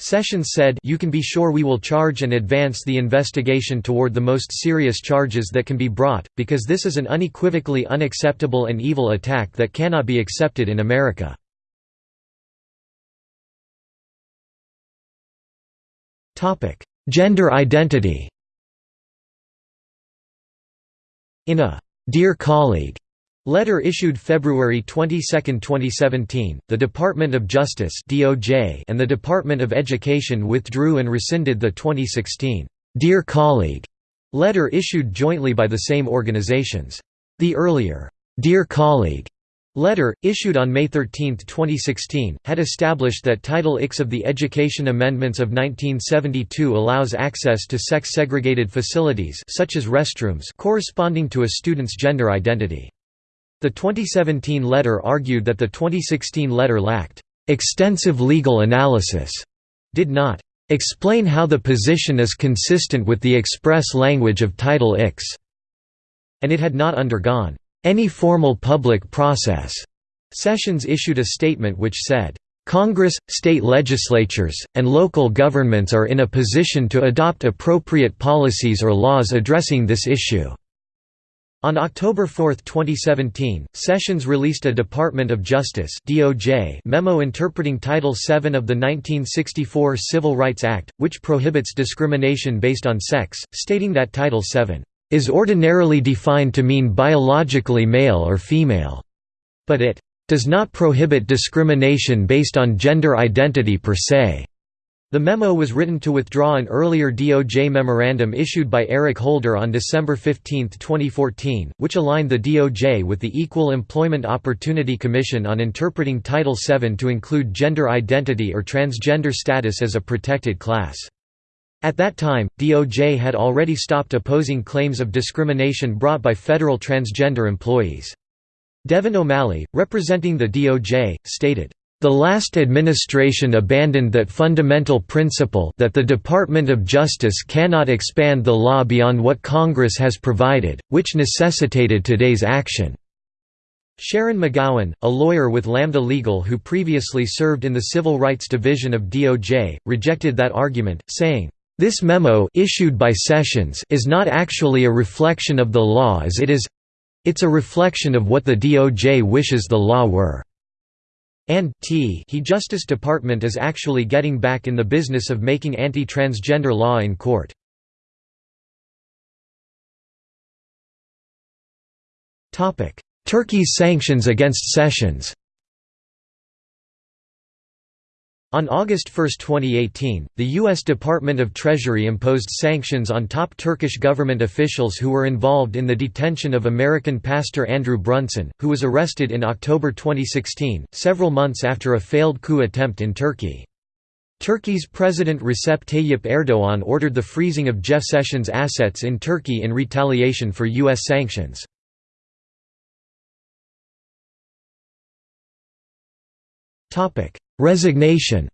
Sessions said you can be sure we will charge and advance the investigation toward the most serious charges that can be brought, because this is an unequivocally unacceptable and evil attack that cannot be accepted in America. Gender identity In a «Dear Colleague» Letter issued February 22, 2017, the Department of Justice (DOJ) and the Department of Education withdrew and rescinded the 2016 "Dear Colleague" letter issued jointly by the same organizations. The earlier "Dear Colleague" letter, issued on May 13, 2016, had established that Title IX of the Education Amendments of 1972 allows access to sex-segregated facilities such as restrooms corresponding to a student's gender identity. The 2017 letter argued that the 2016 letter lacked extensive legal analysis, did not explain how the position is consistent with the express language of Title IX, and it had not undergone any formal public process. Sessions issued a statement which said, Congress, state legislatures, and local governments are in a position to adopt appropriate policies or laws addressing this issue. On October 4, 2017, Sessions released a Department of Justice (DOJ) memo interpreting Title VII of the 1964 Civil Rights Act, which prohibits discrimination based on sex, stating that Title VII is ordinarily defined to mean biologically male or female, but it does not prohibit discrimination based on gender identity per se. The memo was written to withdraw an earlier DOJ memorandum issued by Eric Holder on December 15, 2014, which aligned the DOJ with the Equal Employment Opportunity Commission on interpreting Title VII to include gender identity or transgender status as a protected class. At that time, DOJ had already stopped opposing claims of discrimination brought by federal transgender employees. Devin O'Malley, representing the DOJ, stated, the last administration abandoned that fundamental principle that the Department of Justice cannot expand the law beyond what Congress has provided, which necessitated today's action. Sharon McGowan, a lawyer with Lambda Legal who previously served in the Civil Rights Division of DOJ, rejected that argument, saying, "...this memo issued by Sessions is not actually a reflection of the law as it is—it's a reflection of what the DOJ wishes the law were." And t he Justice Department is actually getting back in the business of making anti-transgender law in court. Turkey's sanctions against Sessions On August 1, 2018, the U.S. Department of Treasury imposed sanctions on top Turkish government officials who were involved in the detention of American pastor Andrew Brunson, who was arrested in October 2016, several months after a failed coup attempt in Turkey. Turkey's President Recep Tayyip Erdoğan ordered the freezing of Jeff Sessions' assets in Turkey in retaliation for U.S. sanctions. Resignation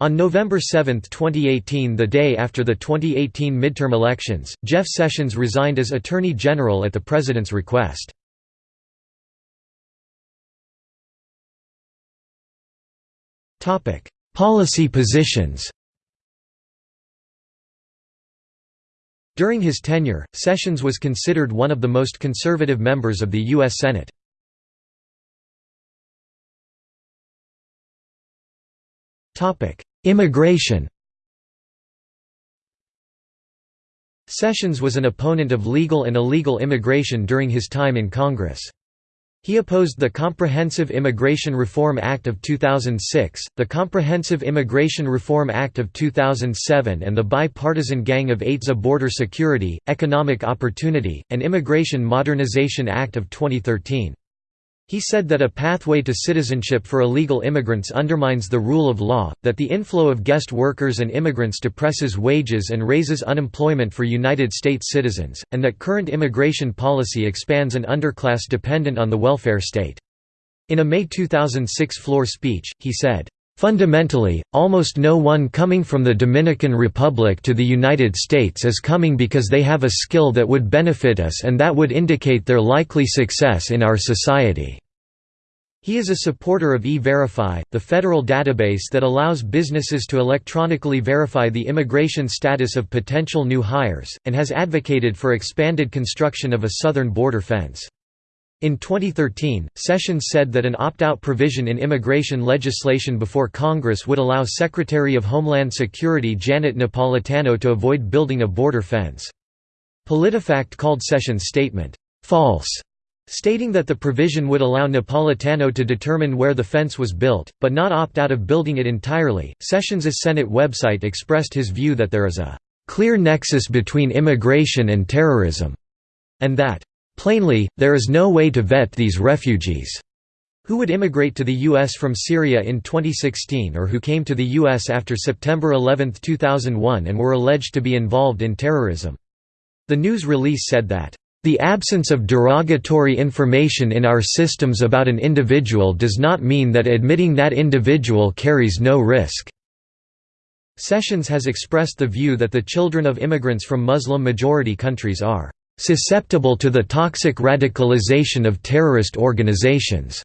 On November 7, 2018 the day after the 2018 midterm elections, Jeff Sessions resigned as Attorney General at the President's request. Policy positions During his tenure, Sessions was considered one of the most conservative members of the U.S. Senate. Immigration Sessions was an opponent of legal and illegal immigration during his time in Congress. He opposed the Comprehensive Immigration Reform Act of 2006, the Comprehensive Immigration Reform Act of 2007 and the Bipartisan Gang of Eight's Border Security, Economic Opportunity, and Immigration Modernization Act of 2013. He said that a pathway to citizenship for illegal immigrants undermines the rule of law, that the inflow of guest workers and immigrants depresses wages and raises unemployment for United States citizens, and that current immigration policy expands an underclass dependent on the welfare state. In a May 2006 floor speech, he said, Fundamentally, almost no one coming from the Dominican Republic to the United States is coming because they have a skill that would benefit us and that would indicate their likely success in our society. He is a supporter of E-Verify, the federal database that allows businesses to electronically verify the immigration status of potential new hires, and has advocated for expanded construction of a southern border fence. In 2013, Sessions said that an opt-out provision in immigration legislation before Congress would allow Secretary of Homeland Security Janet Napolitano to avoid building a border fence. PolitiFact called Sessions' statement, "...false", stating that the provision would allow Napolitano to determine where the fence was built, but not opt out of building it entirely. Sessions' Senate website expressed his view that there is a clear nexus between immigration and terrorism, and that Plainly, there is no way to vet these refugees who would immigrate to the U.S. from Syria in 2016 or who came to the U.S. after September 11, 2001 and were alleged to be involved in terrorism. The news release said that, "...the absence of derogatory information in our systems about an individual does not mean that admitting that individual carries no risk." Sessions has expressed the view that the children of immigrants from Muslim-majority countries are susceptible to the toxic radicalization of terrorist organizations,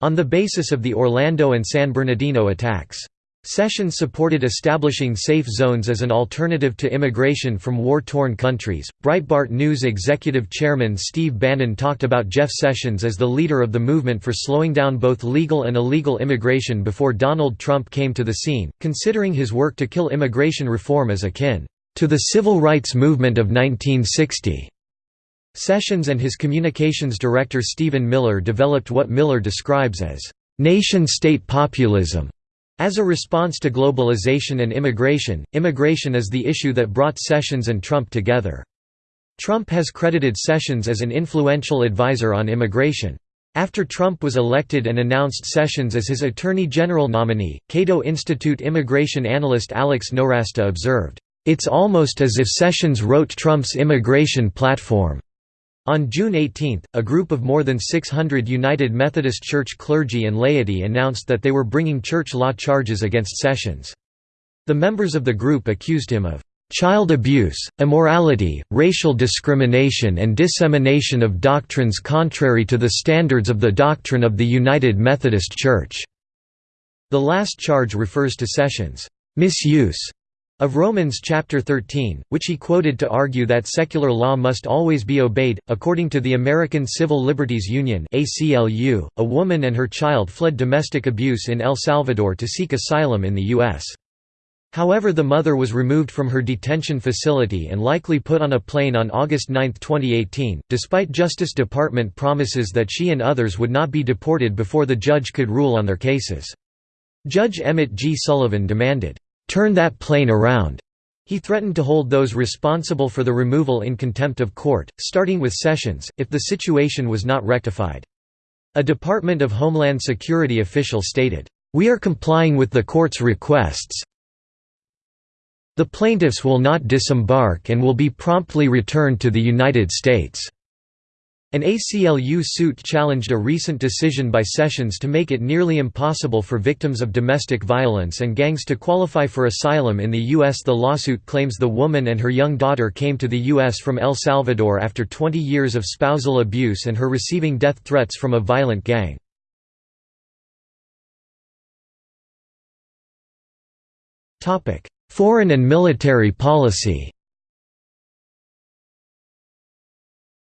on the basis of the Orlando and San Bernardino attacks. Sessions supported establishing safe zones as an alternative to immigration from war-torn countries. Breitbart News executive chairman Steve Bannon talked about Jeff Sessions as the leader of the movement for slowing down both legal and illegal immigration before Donald Trump came to the scene, considering his work to kill immigration reform as akin to the civil rights movement of 1960. Sessions and his communications director Stephen Miller developed what Miller describes as nation-state populism as a response to globalization and immigration, immigration is the issue that brought Sessions and Trump together. Trump has credited Sessions as an influential advisor on immigration. After Trump was elected and announced Sessions as his Attorney General nominee, Cato Institute immigration analyst Alex Nowrasteh observed, "...it's almost as if Sessions wrote Trump's immigration platform." On June 18, a group of more than 600 United Methodist Church clergy and laity announced that they were bringing church law charges against Sessions. The members of the group accused him of child abuse, immorality, racial discrimination and dissemination of doctrines contrary to the standards of the doctrine of the United Methodist Church." The last charge refers to Sessions' misuse of Romans chapter 13, which he quoted to argue that secular law must always be obeyed. According to the American Civil Liberties Union (ACLU), a woman and her child fled domestic abuse in El Salvador to seek asylum in the US. However the mother was removed from her detention facility and likely put on a plane on August 9, 2018, despite Justice Department promises that she and others would not be deported before the judge could rule on their cases. Judge Emmett G. Sullivan demanded, "'Turn that plane around'". He threatened to hold those responsible for the removal in contempt of court, starting with Sessions, if the situation was not rectified. A Department of Homeland Security official stated, "'We are complying with the court's requests. The plaintiffs will not disembark and will be promptly returned to the United States." An ACLU suit challenged a recent decision by Sessions to make it nearly impossible for victims of domestic violence and gangs to qualify for asylum in the U.S. The lawsuit claims the woman and her young daughter came to the U.S. from El Salvador after 20 years of spousal abuse and her receiving death threats from a violent gang. Foreign and military policy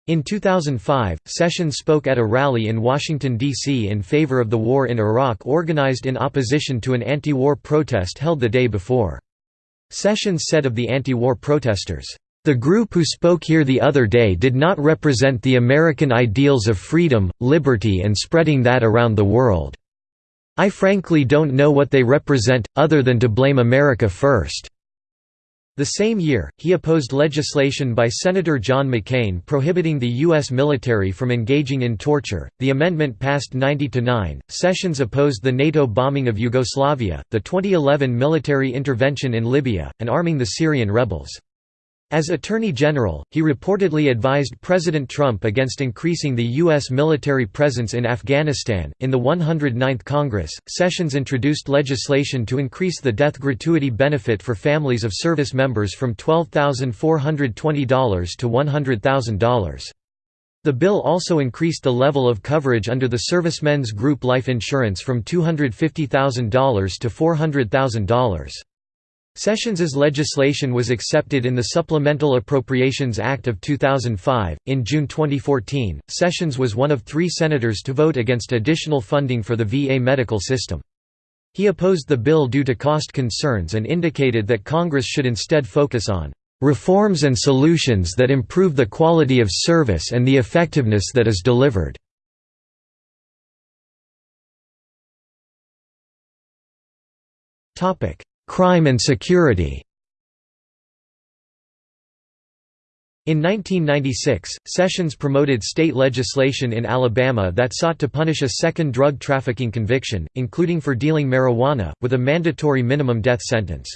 In 2005, Sessions spoke at a rally in Washington, D.C. in favor of the war in Iraq organized in opposition to an anti-war protest held the day before. Sessions said of the anti-war protesters, "...the group who spoke here the other day did not represent the American ideals of freedom, liberty and spreading that around the world. I frankly don't know what they represent, other than to blame America first." The same year, he opposed legislation by Senator John McCain prohibiting the U.S. military from engaging in torture. The amendment passed 90 to 9. Sessions opposed the NATO bombing of Yugoslavia, the 2011 military intervention in Libya, and arming the Syrian rebels. As Attorney General, he reportedly advised President Trump against increasing the U.S. military presence in Afghanistan. In the 109th Congress, Sessions introduced legislation to increase the death gratuity benefit for families of service members from $12,420 to $100,000. The bill also increased the level of coverage under the servicemen's group life insurance from $250,000 to $400,000. Sessions's legislation was accepted in the Supplemental Appropriations Act of 2005. In June 2014, Sessions was one of three senators to vote against additional funding for the VA medical system. He opposed the bill due to cost concerns and indicated that Congress should instead focus on reforms and solutions that improve the quality of service and the effectiveness that is delivered. Topic: Crime and security In 1996, Sessions promoted state legislation in Alabama that sought to punish a second drug trafficking conviction, including for dealing marijuana, with a mandatory minimum death sentence.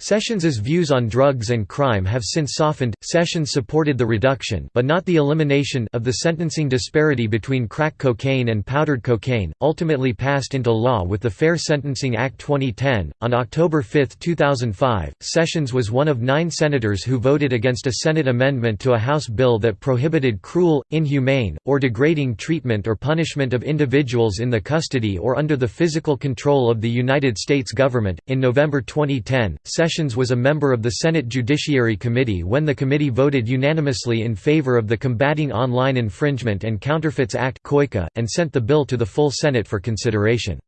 Sessions's views on drugs and crime have since softened. Sessions supported the reduction, but not the elimination, of the sentencing disparity between crack cocaine and powdered cocaine, ultimately passed into law with the Fair Sentencing Act 2010. On October 5, 2005, Sessions was one of nine senators who voted against a Senate amendment to a House bill that prohibited cruel, inhumane, or degrading treatment or punishment of individuals in the custody or under the physical control of the United States government. In November 2010, Sessions was a member of the Senate Judiciary Committee when the committee voted unanimously in favor of the Combating Online Infringement and Counterfeits Act and sent the bill to the full Senate for consideration.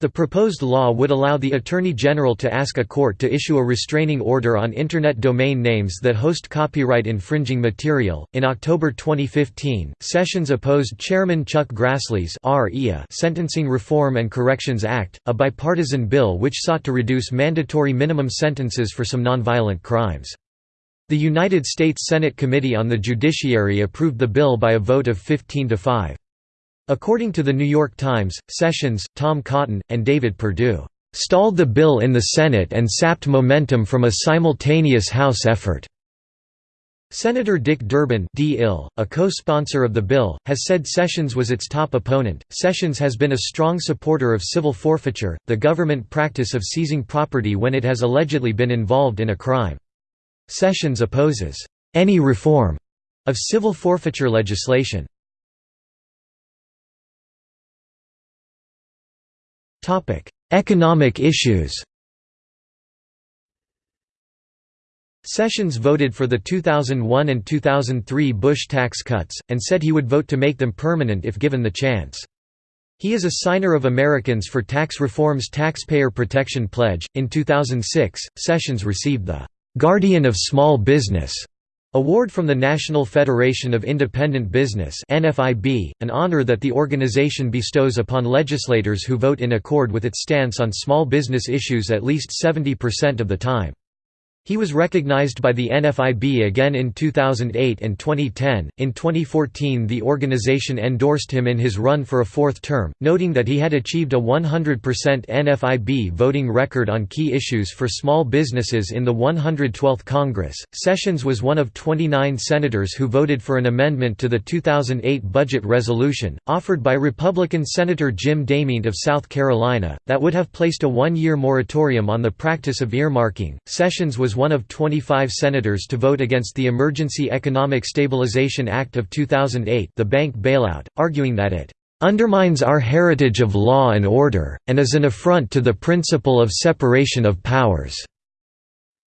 The proposed law would allow the Attorney General to ask a court to issue a restraining order on Internet domain names that host copyright infringing material. In October 2015, Sessions opposed Chairman Chuck Grassley's Sentencing Reform and Corrections Act, a bipartisan bill which sought to reduce mandatory minimum sentences for some nonviolent crimes. The United States Senate Committee on the Judiciary approved the bill by a vote of 15 to 5. According to The New York Times, Sessions, Tom Cotton, and David Perdue, "...stalled the bill in the Senate and sapped momentum from a simultaneous House effort." Senator Dick Durbin a co-sponsor of the bill, has said Sessions was its top opponent. Sessions has been a strong supporter of civil forfeiture, the government practice of seizing property when it has allegedly been involved in a crime. Sessions opposes any reform of civil forfeiture legislation. Economic issues Sessions voted for the 2001 and 2003 Bush tax cuts, and said he would vote to make them permanent if given the chance. He is a signer of Americans for Tax Reform's Taxpayer Protection Pledge. In 2006, Sessions received the Guardian of Small Business Award from the National Federation of Independent Business (NFIB), an honor that the organization bestows upon legislators who vote in accord with its stance on small business issues at least 70% of the time. He was recognized by the NFIB again in 2008 and 2010. In 2014, the organization endorsed him in his run for a fourth term, noting that he had achieved a 100% NFIB voting record on key issues for small businesses in the 112th Congress. Sessions was one of 29 senators who voted for an amendment to the 2008 budget resolution, offered by Republican Senator Jim DeMint of South Carolina, that would have placed a one year moratorium on the practice of earmarking. Sessions was one of 25 senators to vote against the Emergency Economic Stabilization Act of 2008 the bank bailout, arguing that it "...undermines our heritage of law and order, and is an affront to the principle of separation of powers."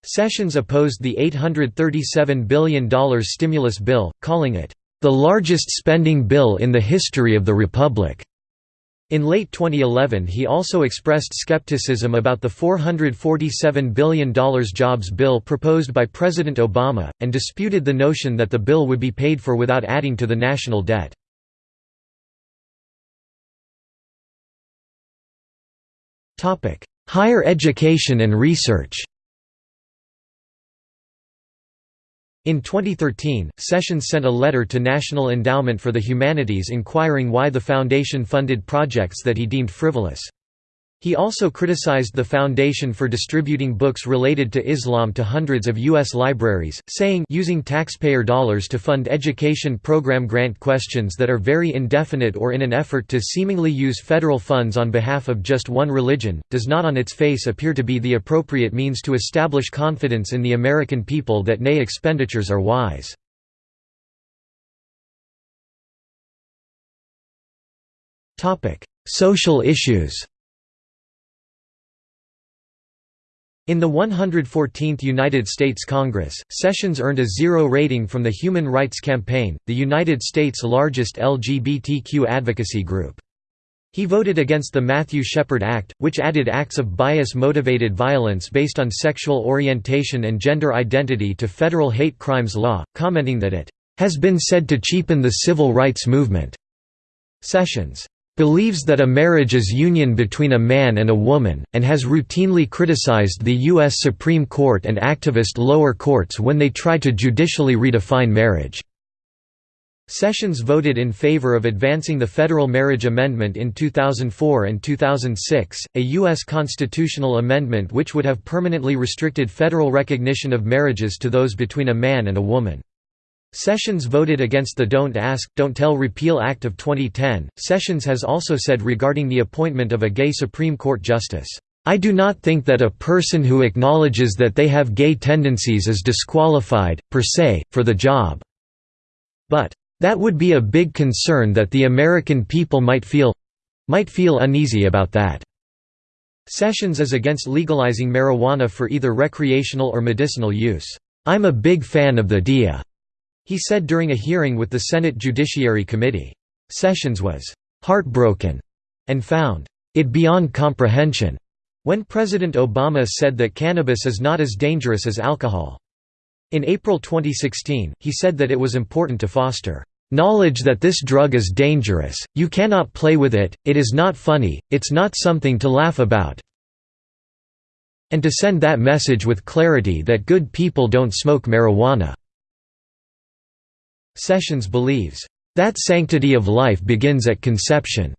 Sessions opposed the $837 billion stimulus bill, calling it, "...the largest spending bill in the history of the Republic." In late 2011 he also expressed skepticism about the $447 billion jobs bill proposed by President Obama, and disputed the notion that the bill would be paid for without adding to the national debt. Higher education and research In 2013, Sessions sent a letter to National Endowment for the Humanities inquiring why the foundation funded projects that he deemed frivolous. He also criticized the foundation for distributing books related to Islam to hundreds of U.S. libraries, saying using taxpayer dollars to fund education program grant questions that are very indefinite or in an effort to seemingly use federal funds on behalf of just one religion, does not on its face appear to be the appropriate means to establish confidence in the American people that nay expenditures are wise. Social issues In the 114th United States Congress, Sessions earned a zero rating from the Human Rights Campaign, the United States' largest LGBTQ advocacy group. He voted against the Matthew Shepard Act, which added acts of bias-motivated violence based on sexual orientation and gender identity to federal hate crimes law, commenting that it has been said to cheapen the civil rights movement. Sessions believes that a marriage is union between a man and a woman, and has routinely criticized the U.S. Supreme Court and activist lower courts when they try to judicially redefine marriage. Sessions voted in favor of advancing the federal marriage amendment in 2004 and 2006, a U.S. constitutional amendment which would have permanently restricted federal recognition of marriages to those between a man and a woman. Sessions voted against the Don't Ask, Don't Tell Repeal Act of 2010. Sessions has also said regarding the appointment of a gay Supreme Court justice, I do not think that a person who acknowledges that they have gay tendencies is disqualified, per se, for the job. But that would be a big concern that the American people might feel—might feel uneasy about that." Sessions is against legalizing marijuana for either recreational or medicinal use. "'I'm a big fan of the DEA,' he said during a hearing with the Senate Judiciary Committee. Sessions was "'heartbroken' and found it beyond comprehension when President Obama said that cannabis is not as dangerous as alcohol. In April 2016, he said that it was important to foster Knowledge that this drug is dangerous, you cannot play with it, it is not funny, it's not something to laugh about. And to send that message with clarity that good people don't smoke marijuana." Sessions believes, "...that sanctity of life begins at conception."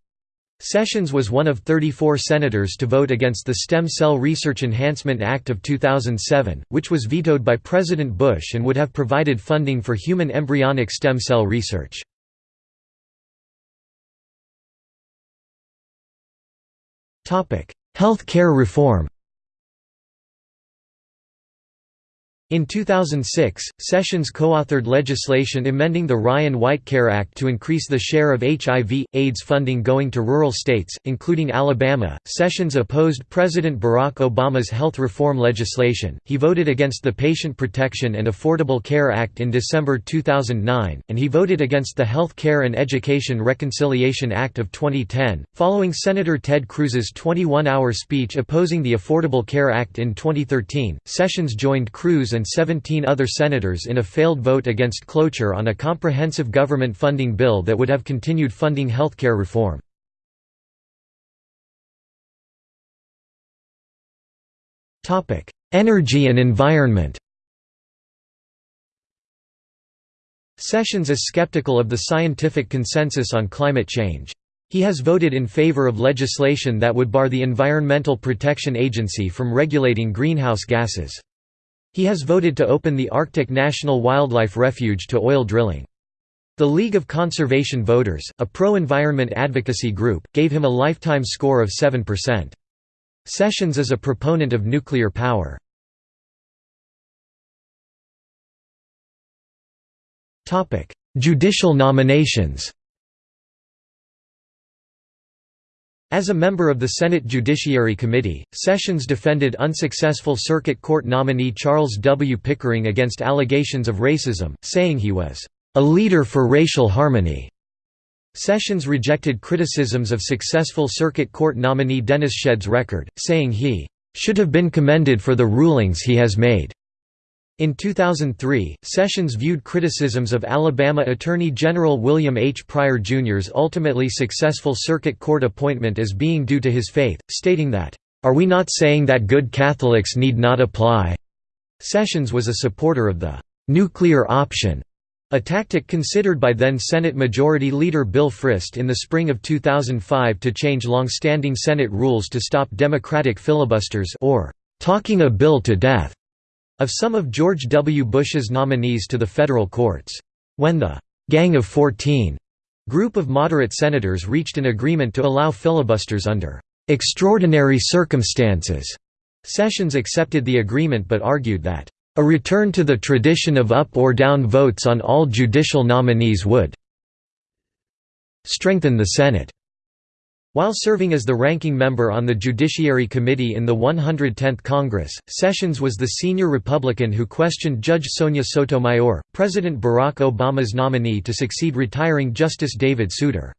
Sessions was one of 34 senators to vote against the Stem Cell Research Enhancement Act of 2007, which was vetoed by President Bush and would have provided funding for human embryonic stem cell research. Health care reform In 2006, Sessions co-authored legislation amending the Ryan-White Care Act to increase the share of HIV, AIDS funding going to rural states, including Alabama. Sessions opposed President Barack Obama's health reform legislation. He voted against the Patient Protection and Affordable Care Act in December 2009, and he voted against the Health Care and Education Reconciliation Act of 2010. Following Senator Ted Cruz's 21-hour speech opposing the Affordable Care Act in 2013, Sessions joined Cruz and and 17 other senators in a failed vote against cloture on a comprehensive government funding bill that would have continued funding healthcare reform. Energy and environment Sessions is skeptical of the scientific consensus on climate change. He has voted in favor of legislation that would bar the Environmental Protection Agency from regulating greenhouse gases. He has voted to open the Arctic National Wildlife Refuge to oil drilling. The League of Conservation Voters, a pro-environment advocacy group, gave him a lifetime score of 7%. Sessions is a proponent of nuclear power. Judicial nominations As a member of the Senate Judiciary Committee, Sessions defended unsuccessful Circuit Court nominee Charles W. Pickering against allegations of racism, saying he was a leader for racial harmony. Sessions rejected criticisms of successful Circuit Court nominee Dennis Shedd's record, saying he should have been commended for the rulings he has made. In 2003, Sessions viewed criticisms of Alabama Attorney General William H. Pryor Jr.'s ultimately successful circuit court appointment as being due to his faith, stating that, "...are we not saying that good Catholics need not apply?" Sessions was a supporter of the "...nuclear option", a tactic considered by then Senate Majority Leader Bill Frist in the spring of 2005 to change long-standing Senate rules to stop Democratic filibusters or "...talking a bill to death." Of some of George W. Bush's nominees to the federal courts. When the «Gang of 14» group of moderate senators reached an agreement to allow filibusters under «extraordinary circumstances», Sessions accepted the agreement but argued that «a return to the tradition of up or down votes on all judicial nominees would strengthen the Senate». While serving as the ranking member on the Judiciary Committee in the 110th Congress, Sessions was the senior Republican who questioned Judge Sonia Sotomayor, President Barack Obama's nominee to succeed retiring Justice David Souter.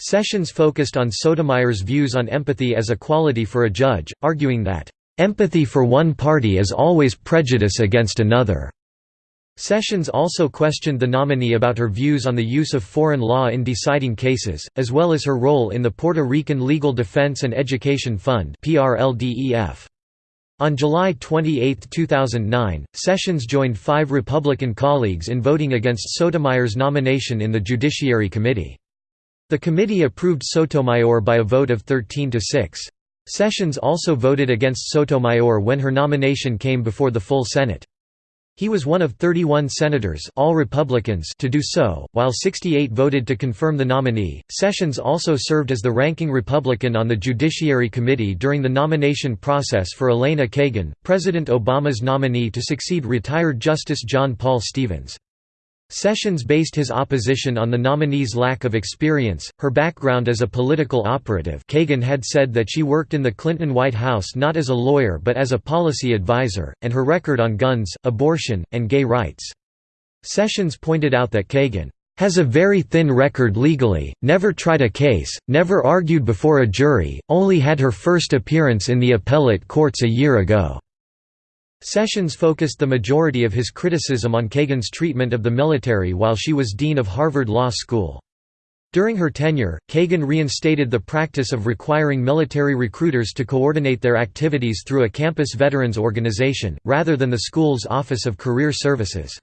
Sessions focused on Sotomayor's views on empathy as a quality for a judge, arguing that, "...empathy for one party is always prejudice against another." Sessions also questioned the nominee about her views on the use of foreign law in deciding cases, as well as her role in the Puerto Rican Legal Defense and Education Fund. On July 28, 2009, Sessions joined five Republican colleagues in voting against Sotomayor's nomination in the Judiciary Committee. The committee approved Sotomayor by a vote of 13 to 6. Sessions also voted against Sotomayor when her nomination came before the full Senate. He was one of 31 senators all Republicans to do so, while 68 voted to confirm the nominee. Sessions also served as the ranking Republican on the Judiciary Committee during the nomination process for Elena Kagan, President Obama's nominee to succeed retired Justice John Paul Stevens. Sessions based his opposition on the nominee's lack of experience, her background as a political operative Kagan had said that she worked in the Clinton White House not as a lawyer but as a policy advisor, and her record on guns, abortion, and gay rights. Sessions pointed out that Kagan has a very thin record legally, never tried a case, never argued before a jury, only had her first appearance in the appellate courts a year ago. Sessions focused the majority of his criticism on Kagan's treatment of the military while she was dean of Harvard Law School. During her tenure, Kagan reinstated the practice of requiring military recruiters to coordinate their activities through a campus veterans organization, rather than the school's Office of Career Services.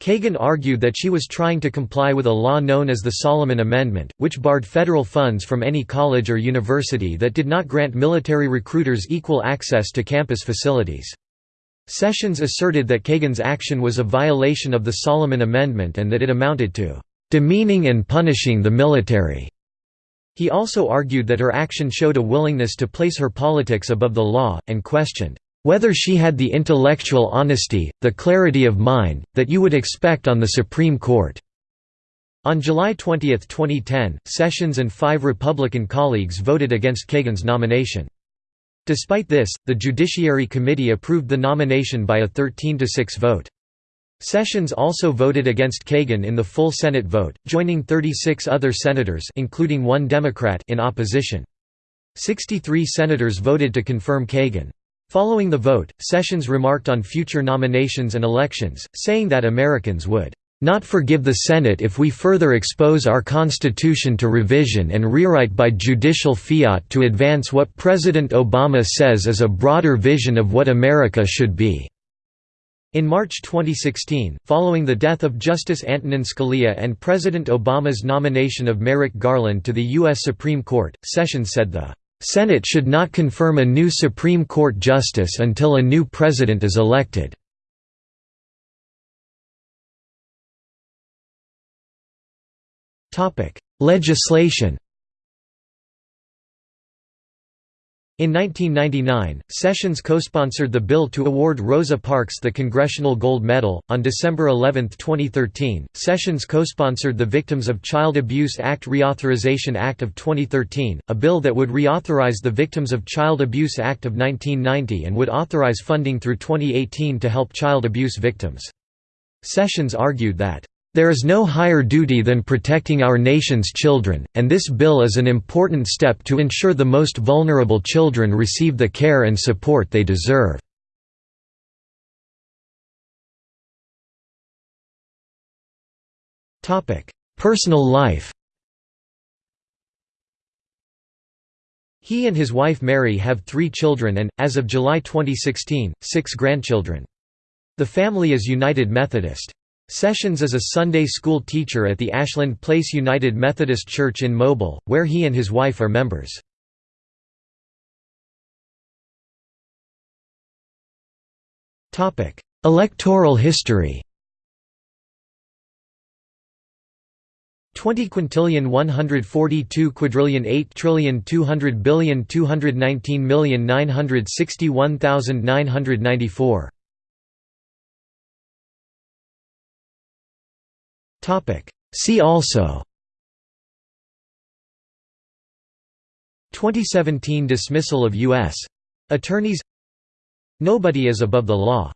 Kagan argued that she was trying to comply with a law known as the Solomon Amendment, which barred federal funds from any college or university that did not grant military recruiters equal access to campus facilities. Sessions asserted that Kagan's action was a violation of the Solomon Amendment and that it amounted to demeaning and punishing the military. He also argued that her action showed a willingness to place her politics above the law, and questioned whether she had the intellectual honesty, the clarity of mind, that you would expect on the Supreme Court." On July 20, 2010, Sessions and five Republican colleagues voted against Kagan's nomination. Despite this, the Judiciary Committee approved the nomination by a 13–6 vote. Sessions also voted against Kagan in the full Senate vote, joining 36 other senators including one Democrat in opposition. 63 senators voted to confirm Kagan. Following the vote, Sessions remarked on future nominations and elections, saying that Americans would not forgive the Senate if we further expose our Constitution to revision and rewrite by judicial fiat to advance what President Obama says is a broader vision of what America should be." In March 2016, following the death of Justice Antonin Scalia and President Obama's nomination of Merrick Garland to the U.S. Supreme Court, Sessions said the "...Senate should not confirm a new Supreme Court justice until a new president is elected." Legislation In 1999, Sessions co-sponsored the bill to award Rosa Parks the Congressional Gold Medal. On December 11, 2013, Sessions co-sponsored the Victims of Child Abuse Act Reauthorization Act of 2013, a bill that would reauthorize the Victims of Child Abuse Act of 1990 and would authorize funding through 2018 to help child abuse victims. Sessions argued that there is no higher duty than protecting our nation's children, and this bill is an important step to ensure the most vulnerable children receive the care and support they deserve. Personal life He and his wife Mary have three children and, as of July 2016, six grandchildren. The family is United Methodist. Sessions is a Sunday school teacher at the Ashland Place United Methodist Church in Mobile, where he and his wife are members. Electoral history 20 quintillion 142 quadrillion 8 trillion 200 billion 219 million 961,994 See also. 2017 dismissal of U.S. attorneys. Nobody is above the law